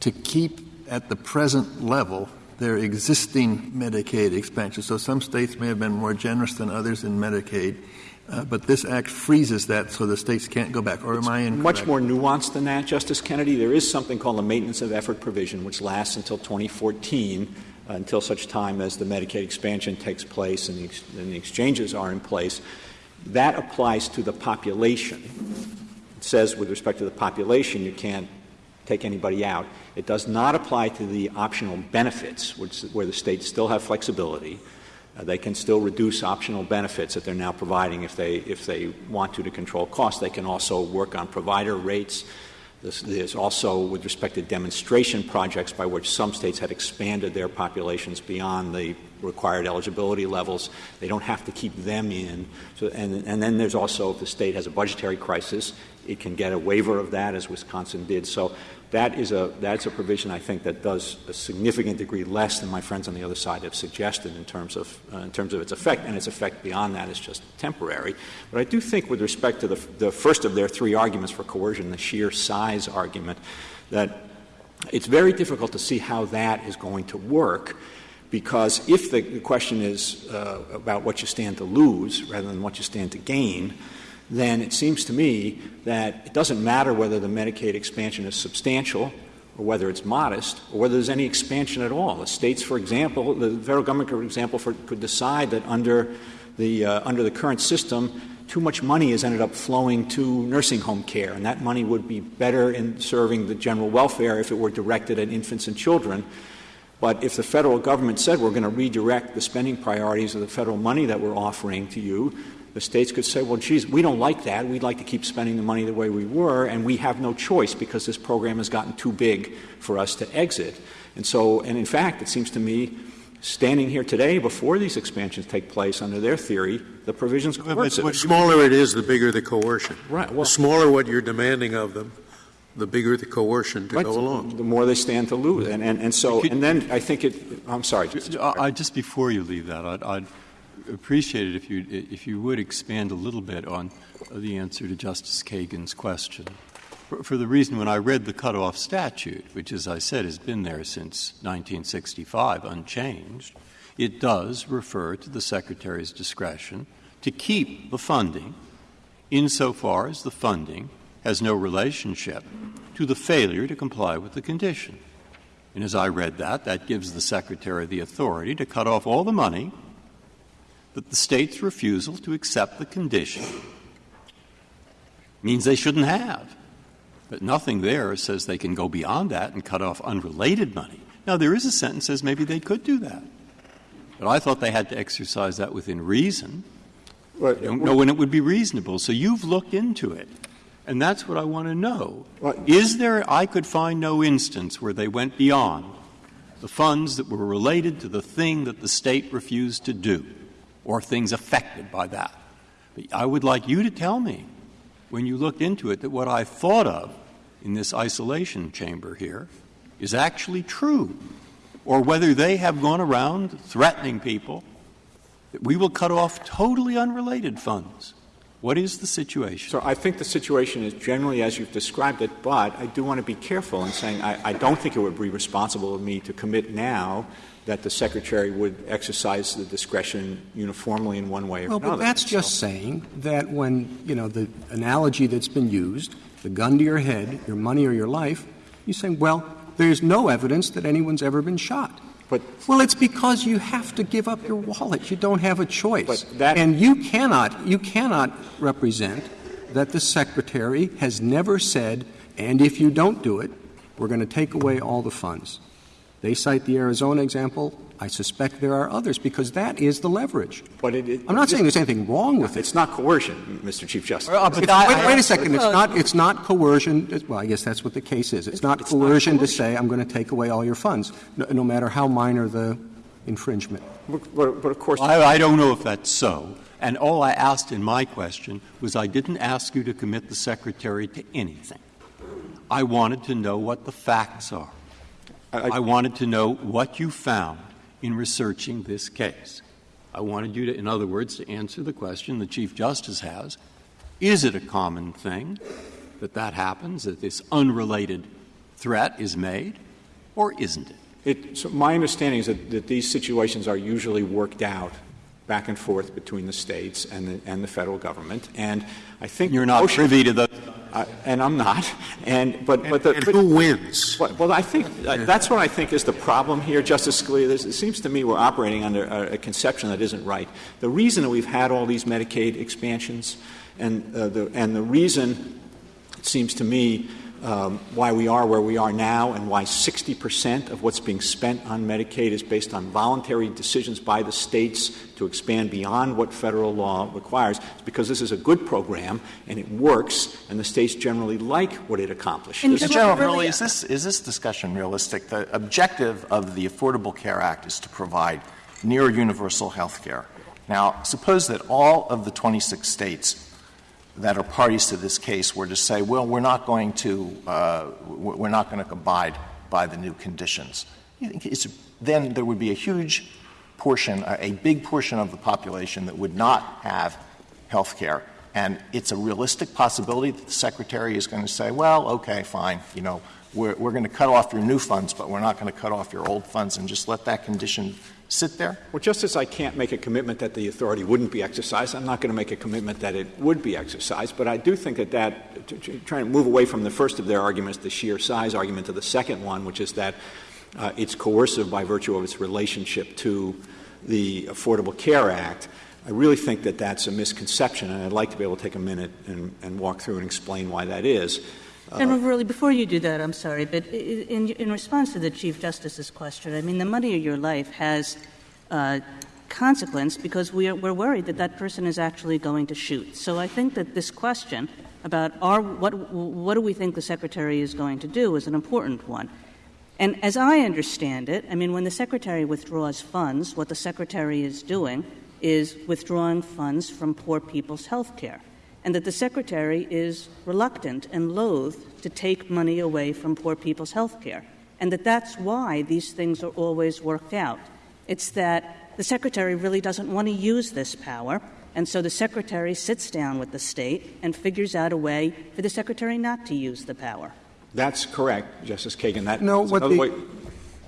to keep at the present level their existing Medicaid expansion. So some states may have been more generous than others in Medicaid, but this act freezes that so the states can't go back. Or am I incorrect? Much more nuanced than that, Justice Kennedy. There is something called the maintenance of effort provision, which lasts until 2014, uh, until such time as the Medicaid expansion takes place and the, ex- and the exchanges are in place. That applies to the population. It says, with respect to the population, you can't take anybody out. It does not apply to the optional benefits, which, where the states still have flexibility. Uh, they can still reduce optional benefits that they're now providing if they, if they want to to control costs. They can also work on provider rates. This, there's also, with respect to demonstration projects, by which some states had expanded their populations beyond the required eligibility levels. They don't have to keep them in. So, and, and then there's also, if the state has a budgetary crisis, it can get a waiver of that, as Wisconsin did. So that is a that's a provision I think that does a significant degree less than my friends on the other side have suggested in terms of uh, in terms of its effect, and its effect beyond that is just temporary. But I do think, with respect to the, the first of their three arguments for coercion, the sheer size argument, that it's very difficult to see how that is going to work. Because if the, question is uh, about what you stand to lose rather than what you stand to gain, then it seems to me that it doesn't matter whether the Medicaid expansion is substantial or whether it's modest or whether there's any expansion at all. The states, for example, the federal government, for example, for, could decide that under the, uh, under the current system, too much money has ended up flowing to nursing home care, and that money would be better in serving the general welfare if it were directed at infants and children. But if the federal government said we're going to redirect the spending priorities of the federal money that we're offering to you the states could say, well, geez, we don't like that. We'd like to keep spending the money the way we were, and we have no choice because this program has gotten too big for us to exit. And so, and in fact, it seems to me, standing here today before these expansions take place under their theory, the provisions coercive. The smaller it is, the bigger the coercion. Right. Well, the smaller what you're demanding of them, the bigger the coercion to right, go along. The more they stand to lose. And, and, and so, and then I think it, I'm sorry. Just, I, just before you leave that, I'd, I'd appreciate it if you, if you would expand a little bit on the answer to Justice Kagan's question. For, for the reason when I read the cutoff statute, which, as I said, has been there since 1965, unchanged, it does refer to the Secretary's discretion to keep the funding insofar as the funding has no relationship to the failure to comply with the condition. And as I read that, that gives the Secretary the authority to cut off all the money that the state's refusal to accept the condition means they shouldn't have. But nothing there says they can go beyond that and cut off unrelated money. Now, there is a sentence that says maybe they could do that. But I thought they had to exercise that within reason. I don't know when it would be reasonable. So you've looked into it. And that's what I want to know. Is there, I could find no instance where they went beyond the funds that were related to the thing that the state refused to do or things affected by that. But I would like you to tell me, when you looked into it, that what I thought of in this isolation chamber here is actually true, or whether they have gone around threatening people that we will cut off totally unrelated funds. What is the situation? So I think the situation is generally as you've described it, but I do want to be careful in saying I, I don't think it would be responsible of me to commit now that the secretary would exercise the discretion uniformly in one way or well, another. But that's so. just saying that when, you know, the analogy that's been used, the gun to your head, your money or your life, you say, well, there's no evidence that anyone's ever been shot. But well, it's because you have to give up your wallet. You don't have a choice. That, and you cannot you cannot represent that the secretary has never said, and if you don't do it, we're going to take away all the funds. They cite the Arizona example. I suspect there are others because that is the leverage. But it, it, I'm not saying there's anything wrong with it. It's not coercion, Mr. Chief Justice. Uh, wait, wait, a second. It's not. It's not coercion. Well, I guess that's what the case is. It's, it's not, it's coercion not coercion to say I'm going to take away all your funds, no, no matter how minor the infringement. But, but, but of course, I, I don't know if that's so. And all I asked in my question was I didn't ask you to commit the secretary to anything. I wanted to know what the facts are. I, I wanted to know what you found in researching this case. I wanted you to, in other words, to answer the question the Chief Justice has is it a common thing that that happens, that this unrelated threat is made, or isn't it? My understanding is that, that these situations are usually worked out back and forth between the states and the, and the federal government. And I think You're not motion- privy to those. uh, and I'm not. And but but the And but- who wins? well, well, I think uh, that's what I think is the problem here, Justice Scalia. There's, it seems to me we're operating under a, a conception that isn't right. The reason that we've had all these Medicaid expansions, and uh, the and the reason it seems to me um, why we are where we are now, and why 60 percent of what's being spent on Medicaid is based on voluntary decisions by the states to expand beyond what federal law requires, is because this is a good program and it works, and the states generally like what it accomplishes. And Mr. Well, General, really, really, is this, is this discussion realistic? The objective of the Affordable Care Act is to provide near universal health care. Now, suppose that all of the 26 states that are parties to this case were to say, well, we're not going to, uh, we're not going to abide by the new conditions. Then there would be a huge portion, a a big portion of the population that would not have health care. And it's a realistic possibility that the Secretary is going to say, well, okay, fine, you know, we're, we're going to cut off your new funds, but we're not going to cut off your old funds and just let that condition sit there? Well, just as I can't make a commitment that the authority wouldn't be exercised, I'm not going to make a commitment that it would be exercised. But I do think that that, to, to, trying to move away from the first of their arguments, the sheer size argument, to the second one, which is that uh, it's coercive by virtue of its relationship to the Affordable Care Act. I really think that that's a misconception, and I'd like to be able to take a minute and, and walk through and explain why that is. General Verrilli, before you do that, I'm sorry, but in, in response to the Chief Justice's question, I mean, the money of your life has uh, consequence because we're worried that that person is actually going to shoot. So I think that this question about what do we think the Secretary is going to do is an important one. And as I understand it, I mean, when the Secretary withdraws funds, what the Secretary is doing is withdrawing funds from poor people's health care and that the secretary is reluctant and loath to take money away from poor people's health care, and that that's why these things are always worked out. It's that the secretary really doesn't want to use this power, and so the secretary sits down with the state and figures out a way for the secretary not to use the power. That's correct, Justice Kagan. That, No, that's what the- way-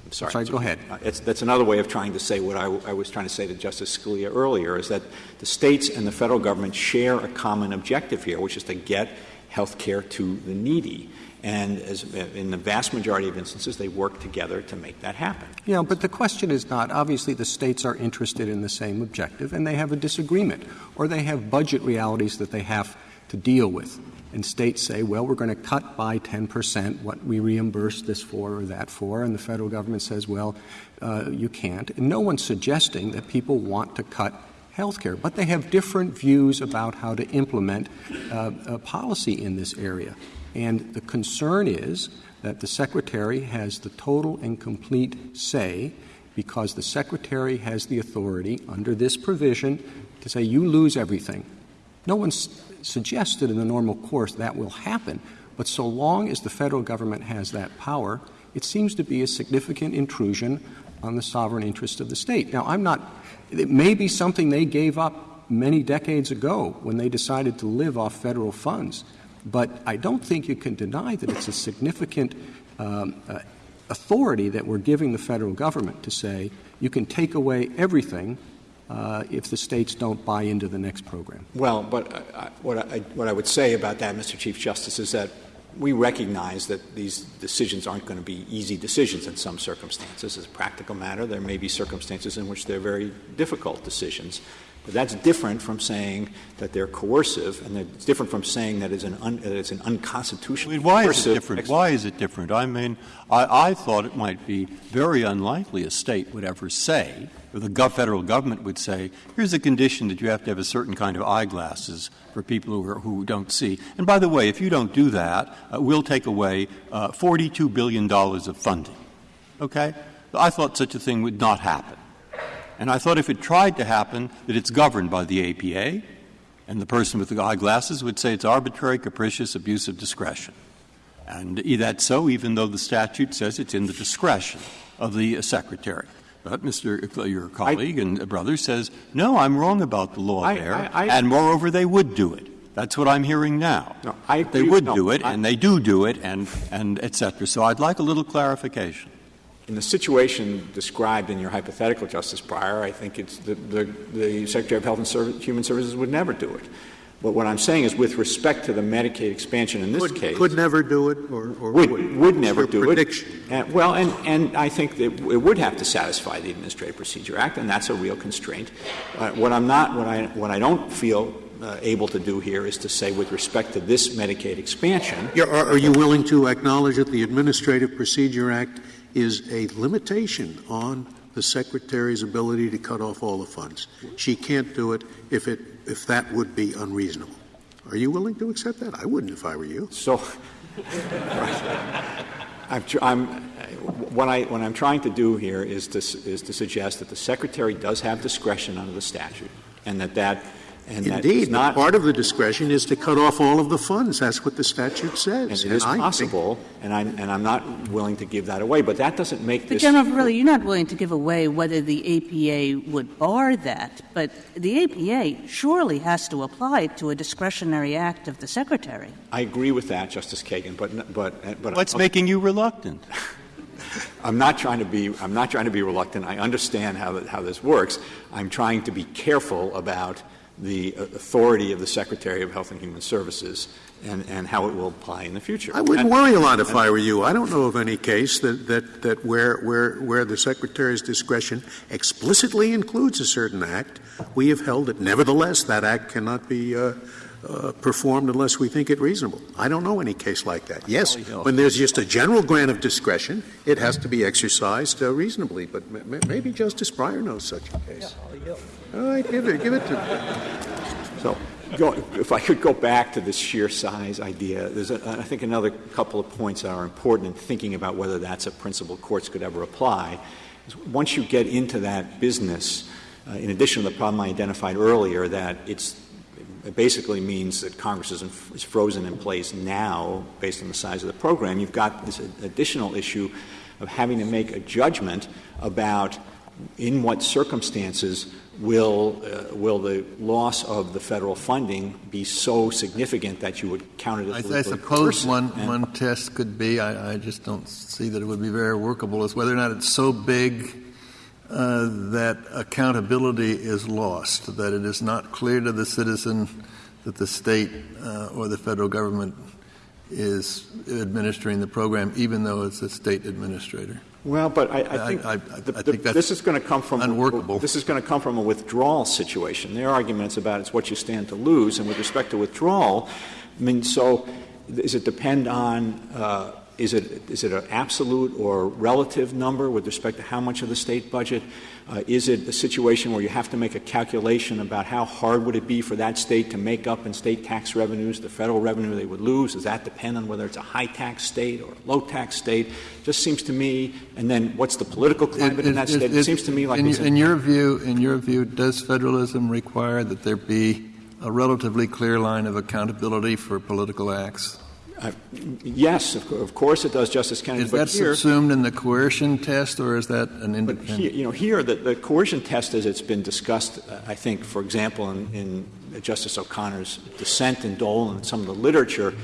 I'm sorry. Sorry, go ahead. Uh, It's, that's another way of trying to say what I, I was trying to say to Justice Scalia earlier, is that the states and the federal government share a common objective here, which is to get health care to the needy. And as, in the vast majority of instances, they work together to make that happen. Yeah, but the question is not obviously the states are interested in the same objective and they have a disagreement, or they have budget realities that they have to deal with. And states say, well, we're going to cut by 10 percent what we reimburse this for or that for, and the federal government says, well, uh, you can't. And no one's suggesting that people want to cut health care, but they have different views about how to implement uh, a policy in this area. And the concern is that the Secretary has the total and complete say because the Secretary has the authority under this provision to say, you lose everything. No one's suggested in the normal course that will happen, but so long as the federal government has that power, it seems to be a significant intrusion on the sovereign interest of the state. Now, I'm not, it may be something they gave up many decades ago when they decided to live off federal funds, but I don't think you can deny that it's a significant um, uh, authority that we're giving the federal government to say you can take away everything Uh, if the states don't buy into the next program. Well, but I, I, what, I, what I would say about that, Mr. Chief Justice, is that we recognize that these decisions aren't going to be easy decisions in some circumstances. As a practical matter, there may be circumstances in which they're very difficult decisions. But that's different from saying that they're coercive, and it's different from saying that it's an, un, that it's an unconstitutional. I mean, why is it different? ex- Why is it different? I mean, I, I thought it might be very unlikely a state would ever say, the federal government would say, here's a condition that you have to have a certain kind of eyeglasses for people who, are, who don't see. And by the way, if you don't do that, uh, we'll take away uh, $42 billion of funding. Okay? I thought such a thing would not happen. And I thought if it tried to happen, that it's governed by the APA, and the person with the eyeglasses would say it's arbitrary, capricious, abuse of discretion. And that's so, even though the statute says it's in the discretion of the secretary. But Mr. Uh, your colleague and uh, brother says, no, I'm wrong about the law there, and moreover, they would do it. That's what I'm hearing now. They would do it, and they do do it, and, and et cetera. So I'd like a little clarification. in the situation described in your hypothetical, Justice Breyer, I think it's the, the, the Secretary of Health and Service, Human Services would never do it. But what I'm saying is, with respect to the Medicaid expansion in this Could, case, could never do it, or, or would, would, would never do prediction. it. And, well, and, and I think that it would have to satisfy the Administrative Procedure Act, and that's a real constraint. Uh, what I'm not, what I, what I don't feel uh, able to do here is to say, with respect to this Medicaid expansion, Yeah, Are, are you willing to acknowledge that the Administrative Procedure Act is a limitation on the Secretary's ability to cut off all the funds? She can't do it if it, if that would be unreasonable. Are you willing to accept that? I wouldn't if I were you. So, I'm, I'm, what, I, what I'm trying to do here is to, is to suggest that the Secretary does have discretion under the statute, and that that, and Indeed, it's not, part of the discretion is to cut off all of the funds. That's what the statute says. and it is I think- possible, and I'm, and I'm not willing to give that away, but that doesn't make But this. General Verrilli, you're not willing to give away whether the APA would bar that, but the APA surely has to apply to a discretionary act of the Secretary. I agree with that, Justice Kagan, but, but, but. What's making you reluctant? I'm not trying to be, I'm not trying to be reluctant. I understand how, how this works. I'm trying to be careful about the uh, authority of the Secretary of Health and Human Services and, and how it will apply in the future. I wouldn't worry a lot if I were you. I don't know of any case that, that, that where, where, where the Secretary's discretion explicitly includes a certain act, we have held that nevertheless that act cannot be uh, uh, performed unless we think it reasonable. I don't know any case like that. Yes, when there's just a general grant of discretion, it has to be exercised uh, reasonably, but m- m- maybe Justice Breyer knows such a case. All right, give it, give it to me. So, go, if I could go back to this sheer size idea, there's, a, I think, another couple of points that are important in thinking about whether that's a principle courts could ever apply. Is Once you get into that business, uh, in addition to the problem I identified earlier, that it's it basically means that Congress is, in, is frozen in place now based on the size of the program. You've got this additional issue of having to make a judgment about in what circumstances will, uh, will the loss of the federal funding be so significant that you would count it I, as I politically suppose one, And- one test could be, I, I just don't see that it would be very workable, is whether or not it's so big that accountability is lost, that it is not clear to the citizen that the state uh, or the federal government is administering the program, even though it's a state administrator. Well, but I, I think, I- I- the- think this is going to come from unworkable. This is going to come from a withdrawal situation. Their argument is about it's what you stand to lose, and with respect to withdrawal, I mean, so does it depend on uh, is it is it an absolute or relative number with respect to how much of the state budget? Uh, is it a situation where you have to make a calculation about how hard would it be for that state to make up in state tax revenues the federal revenue they would lose? Does that depend on whether it's a high tax state or a low tax state? Just seems to me, and then what's the political climate in that state? It, seems to me like in, in your view, in your view, does federalism require that there be a relatively clear line of accountability for political acts? Uh, yes, of, of course it does, Justice Kennedy. Is but that here, subsumed in the coercion test, or is that an But independent? here, you know, here the, the coercion test, as it's been discussed, uh, I think, for example, in, in Justice O'Connor's dissent in Dole and some of the literature,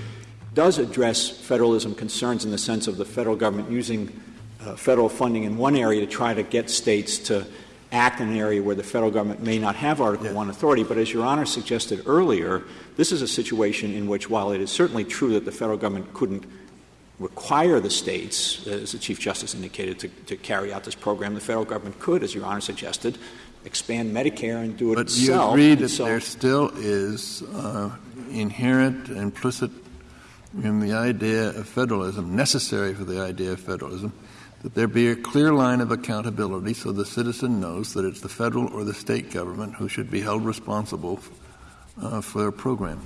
does address federalism concerns in the sense of the federal government using uh, federal funding in one area to try to get states to act in an area where the federal government may not have Article One authority. But as Your Honor suggested earlier, this is a situation in which, while it is certainly true that the federal government couldn't require the states, as the Chief Justice indicated, to, to carry out this program, the federal government could, as Your Honor suggested, expand Medicare and do it But you agree that so- there still is uh, inherent, implicit in the idea of federalism, necessary for the idea of federalism, that there be a clear line of accountability so the citizen knows that it's the federal or the state government who should be held responsible uh, for a program.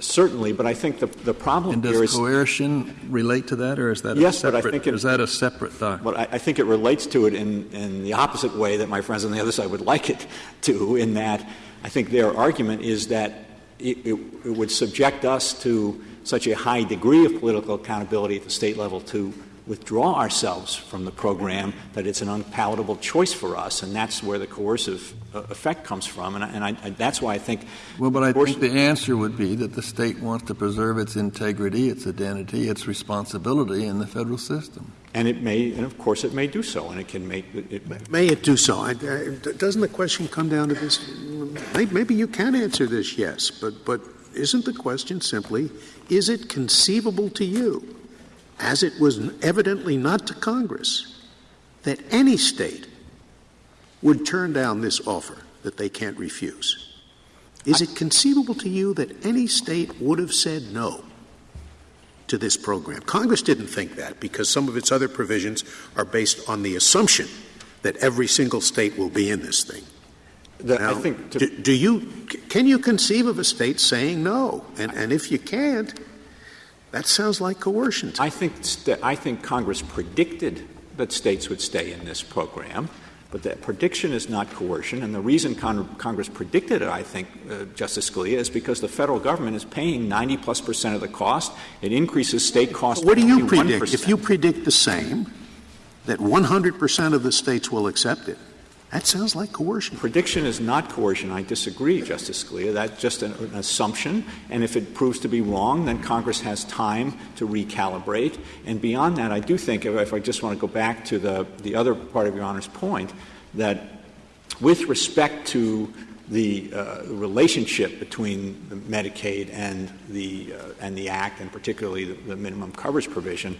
Certainly, but I think the, the problem And here does is. coercion relate to that, or is that Yes, a but I separate? think it- is that a separate doctrine? Well, I, I think it relates to it in, in the opposite way that my friends on the other side would like it to, in that I think their argument is that it, it, it would subject us to such a high degree of political accountability at the state level to withdraw ourselves from the program, that it's an unpalatable choice for us, and that's where the coercive uh, effect comes from. And, I, and I, I, that's why I think. Well, but I think the answer would be that the state wants to preserve its integrity, its identity, its responsibility in the federal system. And it may, and of course, it may do so, and it can make it. May, may it do so? I, I, doesn't the question come down to this? Maybe you can answer this, yes, but but isn't the question simply: Is it conceivable to you, as it was evidently not to Congress, that any state would turn down this offer that they can't refuse? Is it conceivable to you that any state would have said no? to this program. Congress didn't think that because some of its other provisions are based on the assumption that every single state will be in this thing. Now, I think do, do, you can you conceive of a state saying no? And, and if you can't, that sounds like coercion. I think I think Congress predicted that states would stay in this program. But that prediction is not coercion, and the reason Con- Congress predicted it, I think, uh, Justice Scalia, is because the federal government is paying 90 plus percent of the cost. It increases state costs. What do you predict? If you predict the same, that 100 percent of the states will accept it, that sounds like coercion. Prediction is not coercion. I disagree, Justice Scalia. That's just an, an, assumption. And if it proves to be wrong, then Congress has time to recalibrate. And beyond that, I do think, if, I just want to go back to the, the other part of Your Honor's point, that with respect to the uh, relationship between Medicaid and the, uh, and the Act, and particularly the, the minimum coverage provision,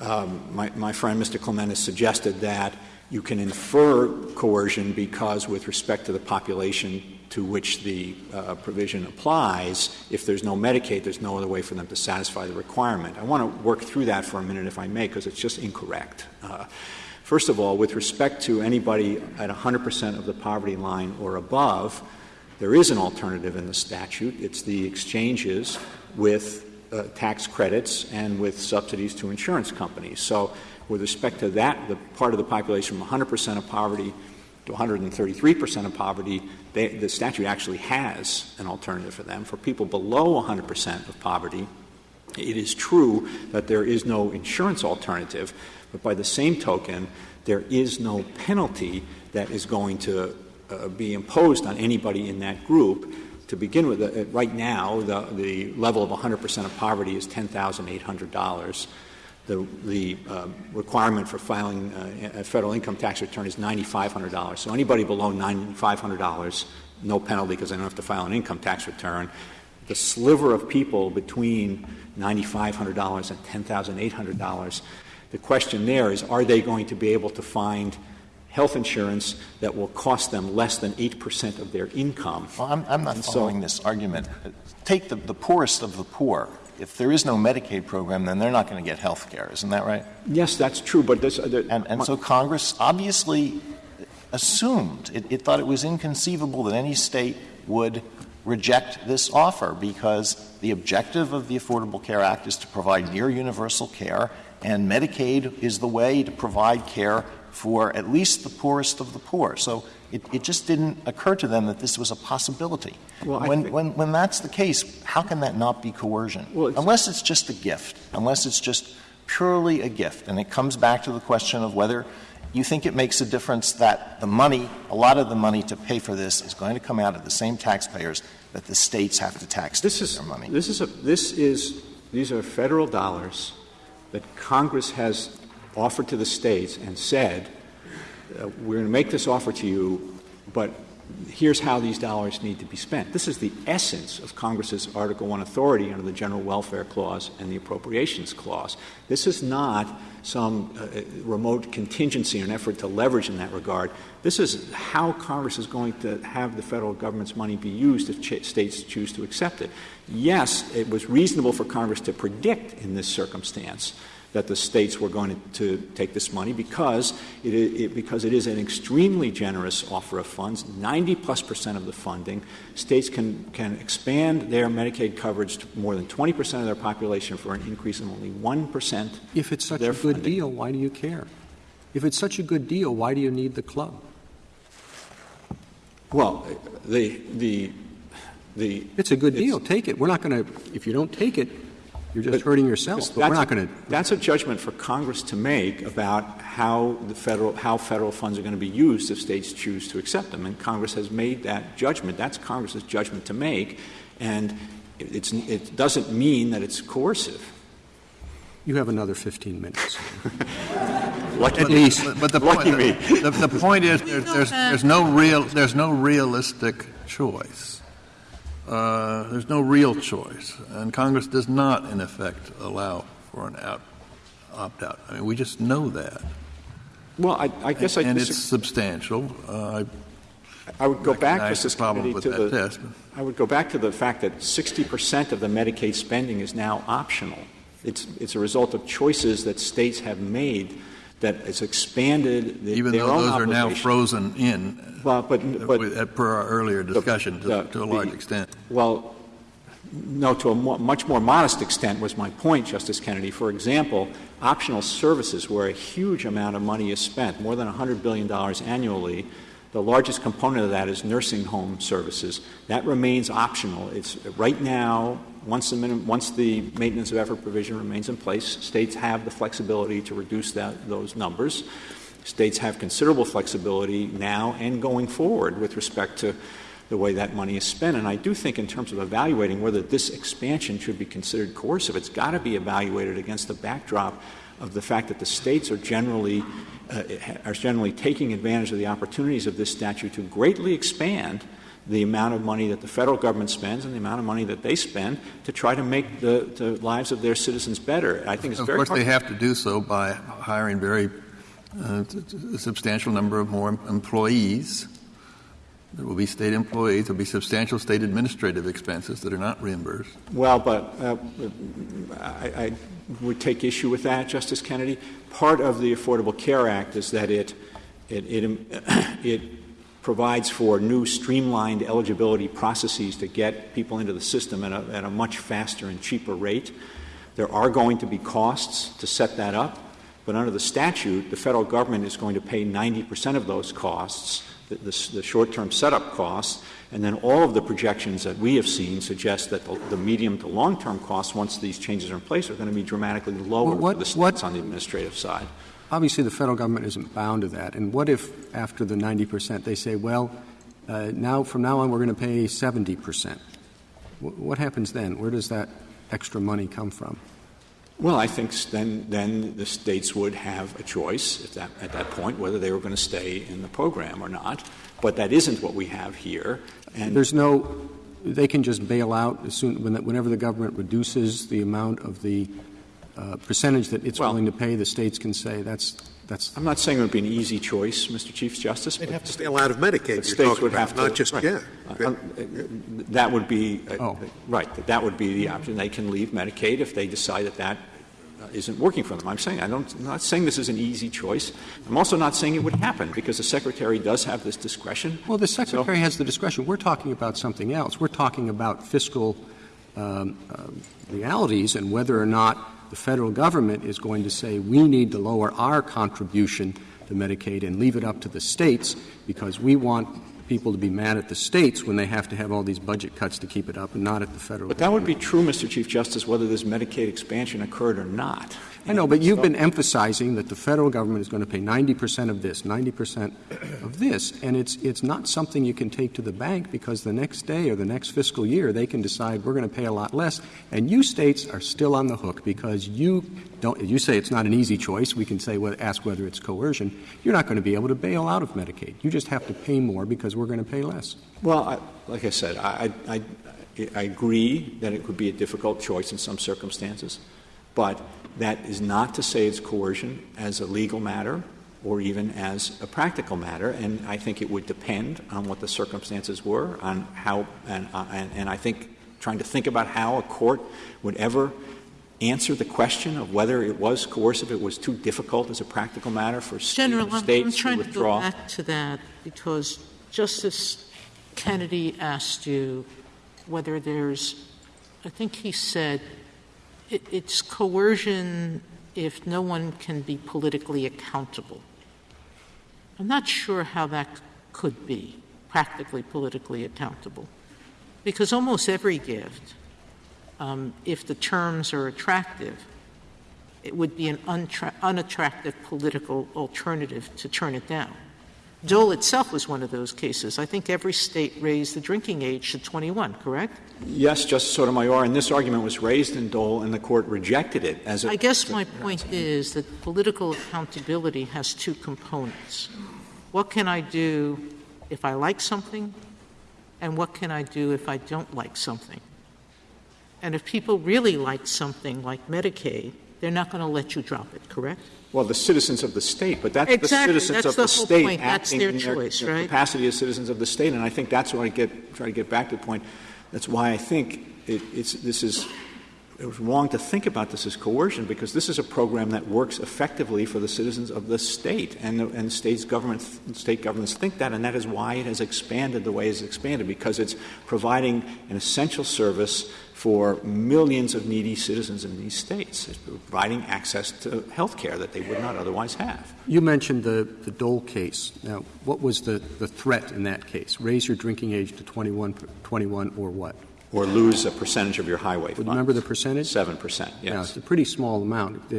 um, my, my friend Mr. Clement has suggested that you can infer coercion because, with respect to the population to which the uh, provision applies, if there's no Medicaid, there's no other way for them to satisfy the requirement. I want to work through that for a minute, if I may, because it's just incorrect. Uh, first of all, with respect to anybody at 100% of the poverty line or above, there is an alternative in the statute. It's the exchanges with uh, tax credits and with subsidies to insurance companies. So with respect to that, the part of the population from 100% of poverty to 133% of poverty, they, the statute actually has an alternative for them. For people below 100% of poverty, it is true that there is no insurance alternative, but by the same token, there is no penalty that is going to uh, be imposed on anybody in that group. To begin with, uh, right now, the, the level of 100% of poverty is $10,800 the, the uh, requirement for filing uh, a federal income tax return is $9,500. So anybody below $9,500, no penalty because they don't have to file an income tax return. The sliver of people between $9,500 and $10,800, the question there is are they going to be able to find health insurance that will cost them less than 8% of their income? Well, I'm, I'm not and following so, this argument. Take the, the poorest of the poor if there is no Medicaid program, then they're not going to get health care. Isn't that right? Yes, that's true. But this, uh, and, and so Congress obviously assumed it, it thought it was inconceivable that any state would reject this offer because the objective of the Affordable Care Act is to provide near universal care, and Medicaid is the way to provide care for at least the poorest of the poor. So it, it just didn't occur to them that this was a possibility. Well, when, when, when that's the case, how can that not be coercion? Well, it's unless it's just a gift, unless it's just purely a gift. And it comes back to the question of whether you think it makes a difference that the money, a lot of the money to pay for this, is going to come out of the same taxpayers that the states have to tax this is, their money. This is, a, this is, these are federal dollars that Congress has offered to the states and said, uh, we're going to make this offer to you, but here's how these dollars need to be spent. This is the essence of Congress's Article 1 authority under the General Welfare Clause and the Appropriations Clause. This is not some uh, remote contingency or an effort to leverage in that regard. This is how Congress is going to have the federal government's money be used if ch- states choose to accept it. Yes, it was reasonable for Congress to predict in this circumstance that the states were going to, to take this money because it, it, because it is an extremely generous offer of funds, 90 plus percent of the funding. States can, can expand their Medicaid coverage to more than 20 percent of their population for an increase of only 1 percent. If it's such a good funding. deal, why do you care? If it's such a good deal, why do you need the club? Well, the, the, the. It's a good deal. Take it. We're not going to, if you don't take it, You're just hurting yourself, but we're not going to. That's a judgment for Congress to make about how the federal how federal funds are going to be used if states choose to accept them, and Congress has made that judgment. That's Congress's judgment to make, and it's, it doesn't mean that it's coercive. You have another 15 minutes. Lucky At least. But, the, point, me. the, the point is there, there's, there's no real there's no realistic choice. Uh, there's no real choice, and Congress does not, in effect, allow for an out, opt out. I mean, we just know that, Well, I, I guess I and it's substantial. Uh, I would go back, Justice Kennedy, with to that the. test. I would go back to the fact that 60 percent of the Medicaid spending is now optional. It's it's a result of choices that states have made that has expanded the, even their though own those are now obligation. frozen in, Well, but but uh, per our earlier discussion, to, to a large the- extent. Well, no, to a mo- much more modest extent was my point, Justice Kennedy. For example, optional services, where a huge amount of money is spent, more than $100 billion annually, the largest component of that is nursing home services. That remains optional. It's right now, once the, minim- once the maintenance of effort provision remains in place, states have the flexibility to reduce that, those numbers. States have considerable flexibility now and going forward with respect to the way that money is spent. And I do think, in terms of evaluating whether this expansion should be considered coercive, it's got to be evaluated against the backdrop of the fact that the states are generally uh, are generally taking advantage of the opportunities of this statute to greatly expand the amount of money that the federal government spends and the amount of money that they spend to try to make the, the lives of their citizens better. I think it's Of very course, hard- they have to do so by hiring very uh, a substantial number of more employees. There will be state employees. There will be substantial state administrative expenses that are not reimbursed. Well, but uh, I, I would take issue with that, Justice Kennedy. Part of the Affordable Care Act is that it it it, it provides for new streamlined eligibility processes to get people into the system at a, at a much faster and cheaper rate. There are going to be costs to set that up, but under the statute, the federal government is going to pay 90 percent of those costs, the, the, the short-term setup costs, and then all of the projections that we have seen suggest that the, the medium to long-term costs, once these changes are in place, are going to be dramatically lower Well, what- for the states on the administrative side. Obviously, the federal government isn't bound to that. And what if, after the 90 percent, they say, well, uh, now from now on, we're going to pay 70 percent? What happens then? Where does that extra money come from? Well, I think then, then the states would have a choice at that, at that point whether they were going to stay in the program or not. But that isn't what we have here. And There's no, they can just bail out as soon, when- whenever the government reduces the amount of the uh, percentage that it's Well- willing to pay, the states can say, that's, that's, I'm not saying it would be an easy choice, Mr. Chief Justice. They'd but have to stay out of Medicaid, you're states would about, have to, not just, right. yeah. Uh, uh, That would be, uh, Oh. right, that that would be the option. They can leave Medicaid if they decide that that isn't working for them. I'm saying, I don't, I'm not saying this is an easy choice. I'm also not saying it would happen, because the Secretary does have this discretion. well, the Secretary has the discretion. We're talking about something else. We're talking about fiscal um, um, realities and whether or not the federal government is going to say, we need to lower our contribution to Medicaid and leave it up to the states because we want people to be mad at the states when they have to have all these budget cuts to keep it up and not at the federal But that would be true, Mr. Chief Justice, whether this Medicaid expansion occurred or not. I know, but you've been emphasizing that the federal government is going to pay 90 percent of this, 90 percent of this, and it's, it's not something you can take to the bank because the next day or the next fiscal year, they can decide we're going to pay a lot less, and you states are still on the hook because you don't, you say it's not an easy choice. We can say, well, ask whether it's coercion. You're not going to be able to bail out of Medicaid. You just have to pay more because we're going to pay less. Well, I, like I said, I, I, I, I agree that it could be a difficult choice in some circumstances, but that is not to say it's coercion as a legal matter or even as a practical matter, and I think it would depend on what the circumstances were, on how, and, and, and I think trying to think about how a court would ever answer the question of whether it was coercive, it was too difficult as a practical matter for General, I'm- I'm to trying to go withdraw. back to that because Justice Kennedy asked you whether there's, I think he said, it's coercion if no one can be politically accountable. I'm not sure how that could be, practically politically accountable, because almost every gift um, if the terms are attractive, it would be an unattractive political alternative to turn it down. Dole itself was one of those cases. I think every state raised the drinking age to 21, correct? Yes, Justice Sotomayor, and this argument was raised in Dole, and the court rejected it as a. I guess my point is that political accountability has two components. What can I do if I like something, and what can I do if I don't like something? And if people really like something like Medicaid, they're not going to let you drop it, correct? Well, the citizens of the state, but that's Exactly. the citizens That's of the the state point. Acting their in their, choice, their right? capacity as citizens of the state, and I think that's what I get try to get back to the point. That's why I think it, it's this is it was wrong to think about this as coercion because this is a program that works effectively for the citizens of the state, and the, and states government state governments think that, and that is why it has expanded the way it's expanded because it's providing an essential service for millions of needy citizens in these states. Providing access to health care that they would not otherwise have. You mentioned the, the Dole case. Now, what was the, the threat in that case? Raise your drinking age to 21, 21 or what? Or lose a percentage of your highway funds. remember the percentage? Seven percent, Yeah, yes. it's a pretty small amount.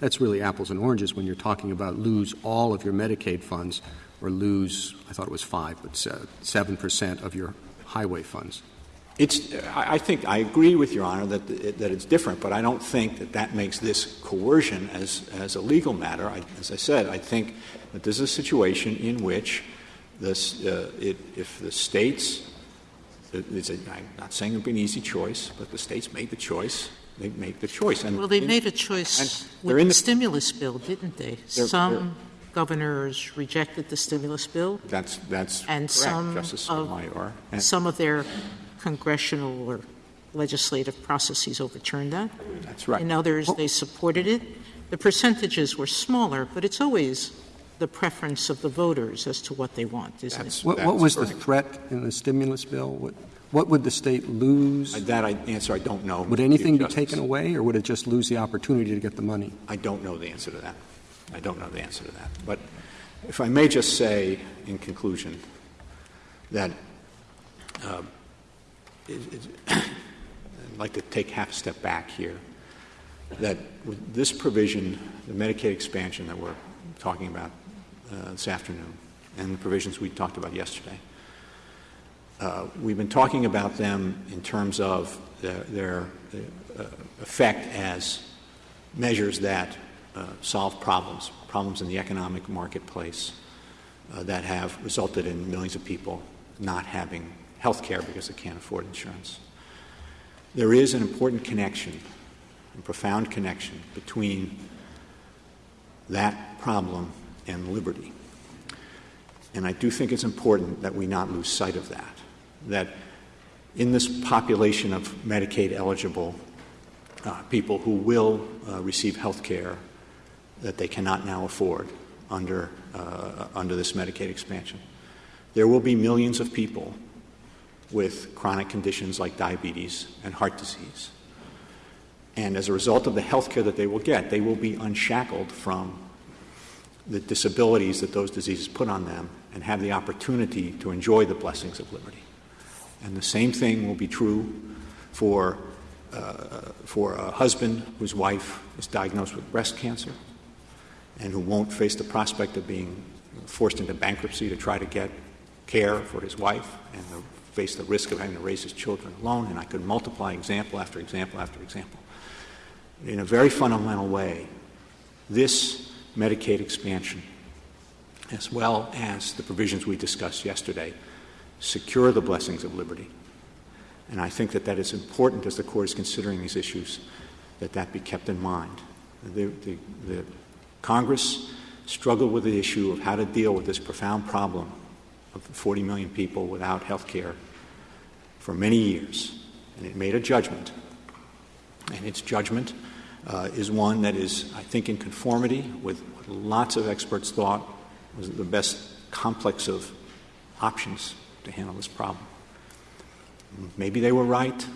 That's really apples and oranges when you're talking about lose all of your Medicaid funds or lose, I thought it was five, but 7% of your highway funds. It's, I think, I agree with Your Honor that, that it's different, but I don't think that that makes this coercion as, as a legal matter. I, as I said, I think that this is a situation in which this, uh, it, if the states, it- it's a, I'm not saying it would be an easy choice, but the states made the choice, they make the choice. And Well, they in- made a choice they're with in the the- stimulus bill, didn't they? They're- Some governors rejected the stimulus bill, That's, that's and correct, some Justice of, Sotomayor. And some of their congressional or legislative processes overturned that. That's right. In others, they supported it. The percentages were smaller, but it's always the preference of the voters as to what they want, isn't That's- it? What, what was the threat in the stimulus bill? What, what would the state lose? That I, answer I don't know. Would anything be taken away, or would it just lose the opportunity to get the money? I don't know the answer to that. I don't know the answer to that. But if I may just say in conclusion that uh, it, it, I'd like to take half a step back here, that with this provision, the Medicaid expansion that we're talking about uh, this afternoon, and the provisions we talked about yesterday, uh, we've been talking about them in terms of their, their uh, effect as measures that uh, solve problems, problems in the economic marketplace uh, that have resulted in millions of people not having health care because they can't afford insurance. There is an important connection, a profound connection between that problem and liberty. And I do think it's important that we not lose sight of that. That in this population of Medicaid eligible uh, people who will uh, receive health care that they cannot now afford under, uh, under this Medicaid expansion, there will be millions of people with chronic conditions like diabetes and heart disease. And as a result of the health care that they will get, they will be unshackled from the disabilities that those diseases put on them and have the opportunity to enjoy the blessings of liberty. And the same thing will be true for, uh, for a husband whose wife is diagnosed with breast cancer and who won't face the prospect of being forced into bankruptcy to try to get care for his wife and to face the risk of having to raise his children alone. And I could multiply example after example after example. In a very fundamental way, this Medicaid expansion, as well as the provisions we discussed yesterday, secure the blessings of liberty. And I think that that is important as the Court is considering these issues, that that be kept in mind. The, the, the Congress struggled with the issue of how to deal with this profound problem of 40 million people without health care for many years. And it made a judgment. And its judgment uh, is one that is, I think, in conformity with what lots of experts thought was the best complex of options to handle this problem. Maybe they were right,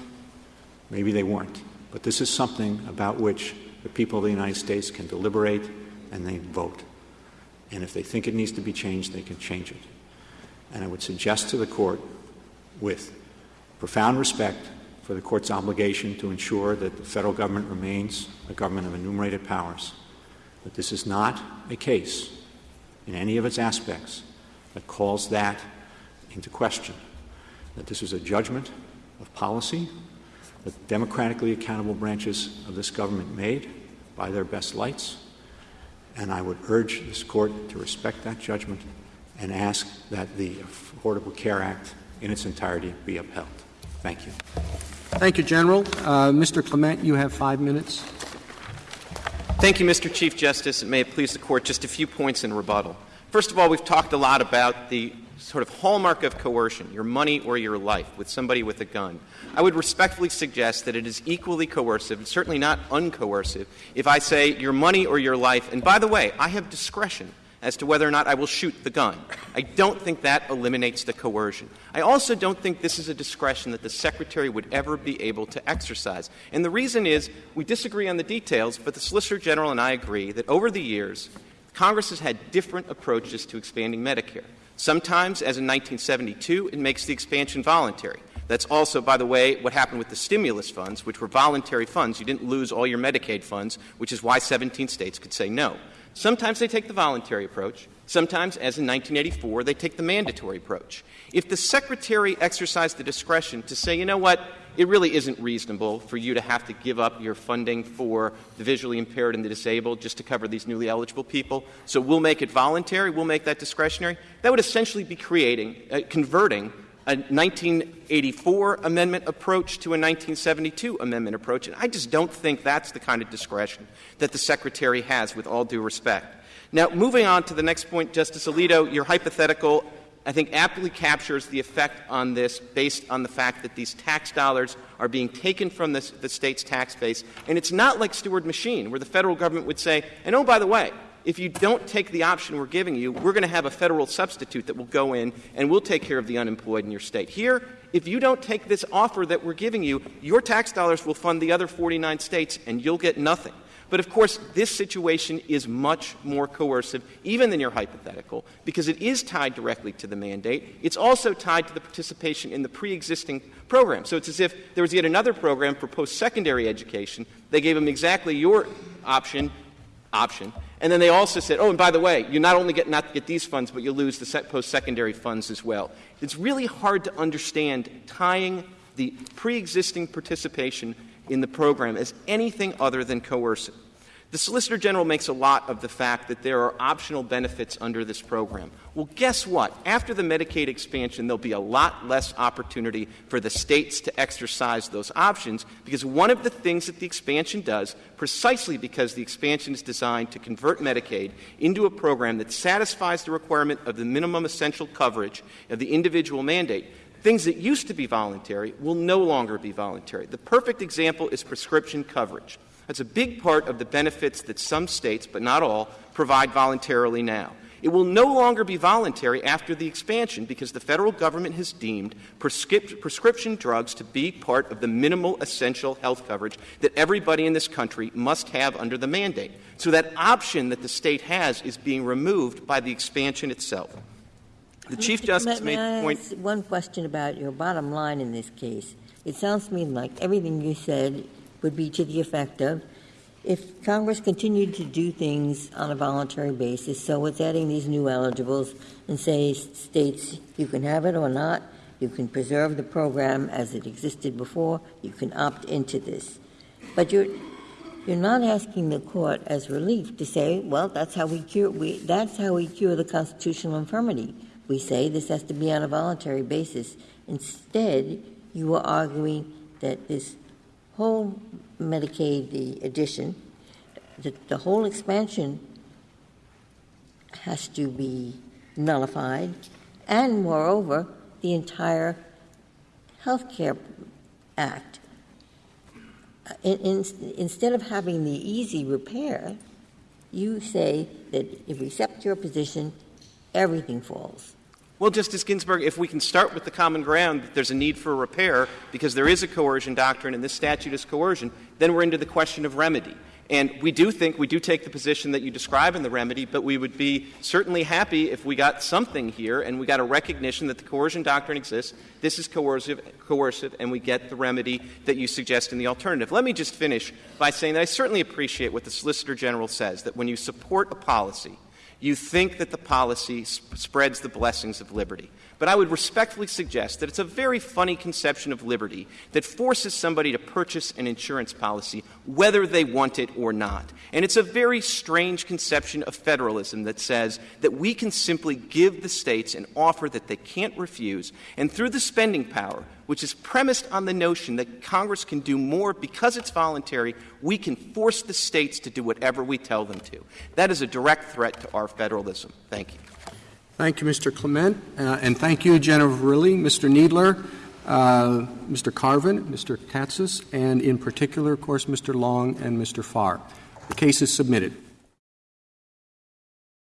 maybe they weren't. But this is something about which the people of the United States can deliberate and they vote. And if they think it needs to be changed, they can change it. And I would suggest to the Court, with profound respect for the court's obligation to ensure that the federal government remains a government of enumerated powers. But this is not a case in any of its aspects that calls that into question. That this is a judgment of policy that democratically accountable branches of this government made by their best lights. And I would urge this court to respect that judgment and ask that the Affordable Care Act in its entirety be upheld. Thank you. Thank you, General. Uh, Mr. Clement, you have five minutes. Thank you, Mr. Chief Justice, and may it please the Court, just a few points in rebuttal. First of all, we've talked a lot about the sort of hallmark of coercion, your money or your life, with somebody with a gun. I would respectfully suggest that it is equally coercive, and certainly not uncoercive, if I say your money or your life, and by the way, I have discretion as to whether or not I will shoot the gun. I don't think that eliminates the coercion. I also don't think this is a discretion that the Secretary would ever be able to exercise. And the reason is we disagree on the details, but the Solicitor General and I agree that over the years, Congress has had different approaches to expanding Medicare. Sometimes, as in 1972, it makes the expansion voluntary. That's also, by the way, what happened with the stimulus funds, which were voluntary funds. You didn't lose all your Medicaid funds, which is why 17 states could say no. Sometimes they take the voluntary approach. Sometimes, as in 1984, they take the mandatory approach. If the Secretary exercised the discretion to say, you know what, it really isn't reasonable for you to have to give up your funding for the visually impaired and the disabled just to cover these newly eligible people, so we'll make it voluntary, we'll make that discretionary, that would essentially be creating, uh, converting a 1984 amendment approach to a 1972 amendment approach. And I just don't think that's the kind of discretion that the Secretary has, with all due respect. Now, moving on to the next point, Justice Alito, your hypothetical, I think, aptly captures the effect on this based on the fact that these tax dollars are being taken from the, the state's tax base. And it's not like Steward Machine, where the federal government would say, and oh, by the way, if you don't take the option we're giving you, we're going to have a federal substitute that will go in and we'll take care of the unemployed in your state. Here, if you don't take this offer that we're giving you, your tax dollars will fund the other 49 states and you'll get nothing. But of course, this situation is much more coercive, even than your hypothetical, because it is tied directly to the mandate. It's also tied to the participation in the pre existing program. So it's as if there was yet another program for post secondary education. They gave them exactly your option, option, and then they also said, oh, and by the way, you not only get not get these funds, but you lose the post-secondary funds as well. It's really hard to understand tying the pre-existing participation in the program as anything other than coercive. The Solicitor General makes a lot of the fact that there are optional benefits under this program. Well, guess what? After the Medicaid expansion, there'll be a lot less opportunity for the states to exercise those options because one of the things that the expansion does, precisely because the expansion is designed to convert Medicaid into a program that satisfies the requirement of the minimum essential coverage of the individual mandate, things that used to be voluntary will no longer be voluntary. The perfect example is prescription coverage. That's a big part of the benefits that some states, but not all, provide voluntarily now. It will no longer be voluntary after the expansion because the federal government has deemed prescrip- prescription drugs to be part of the minimal essential health coverage that everybody in this country must have under the mandate. So that option that the state has is being removed by the expansion itself. The Chief Justice may, made the point. One question about your bottom line in this case. It sounds to me like everything you said would be to the effect of if Congress continued to do things on a voluntary basis, so it's adding these new eligibles and say states you can have it or not, you can preserve the program as it existed before, you can opt into this. But you're you're not asking the court as relief to say, well, that's how we cure we, that's how we cure the constitutional infirmity. We say this has to be on a voluntary basis. Instead, you are arguing that this whole Medicaid, the addition, the, the whole expansion has to be nullified, and moreover, the entire Health Care Act. Uh, in, in, instead of having the easy repair, you say that if we accept your position, everything falls. Well, Justice Ginsburg, if we can start with the common ground that there's a need for repair because there is a coercion doctrine and this statute is coercion, then we're into the question of remedy. And we do think, we do take the position that you describe in the remedy, but we would be certainly happy if we got something here and we got a recognition that the coercion doctrine exists, this is coercive, coercive, and we get the remedy that you suggest in the alternative. Let me just finish by saying that I certainly appreciate what the Solicitor General says, that when you support a policy, you think that the policy sp- spreads the blessings of liberty. But I would respectfully suggest that it's a very funny conception of liberty that forces somebody to purchase an insurance policy whether they want it or not. And it's a very strange conception of federalism that says that we can simply give the states an offer that they can't refuse, and through the spending power, which is premised on the notion that Congress can do more because it's voluntary, we can force the states to do whatever we tell them to. That is a direct threat to our federalism. Thank you. Thank you, Mr. Clement, uh, and thank you, General Verrilli, Mr. Kneedler, uh, Mr. Carvin, Mr. Katsas, and in particular, of course, Mr. Long and Mr. Farr. The case is submitted.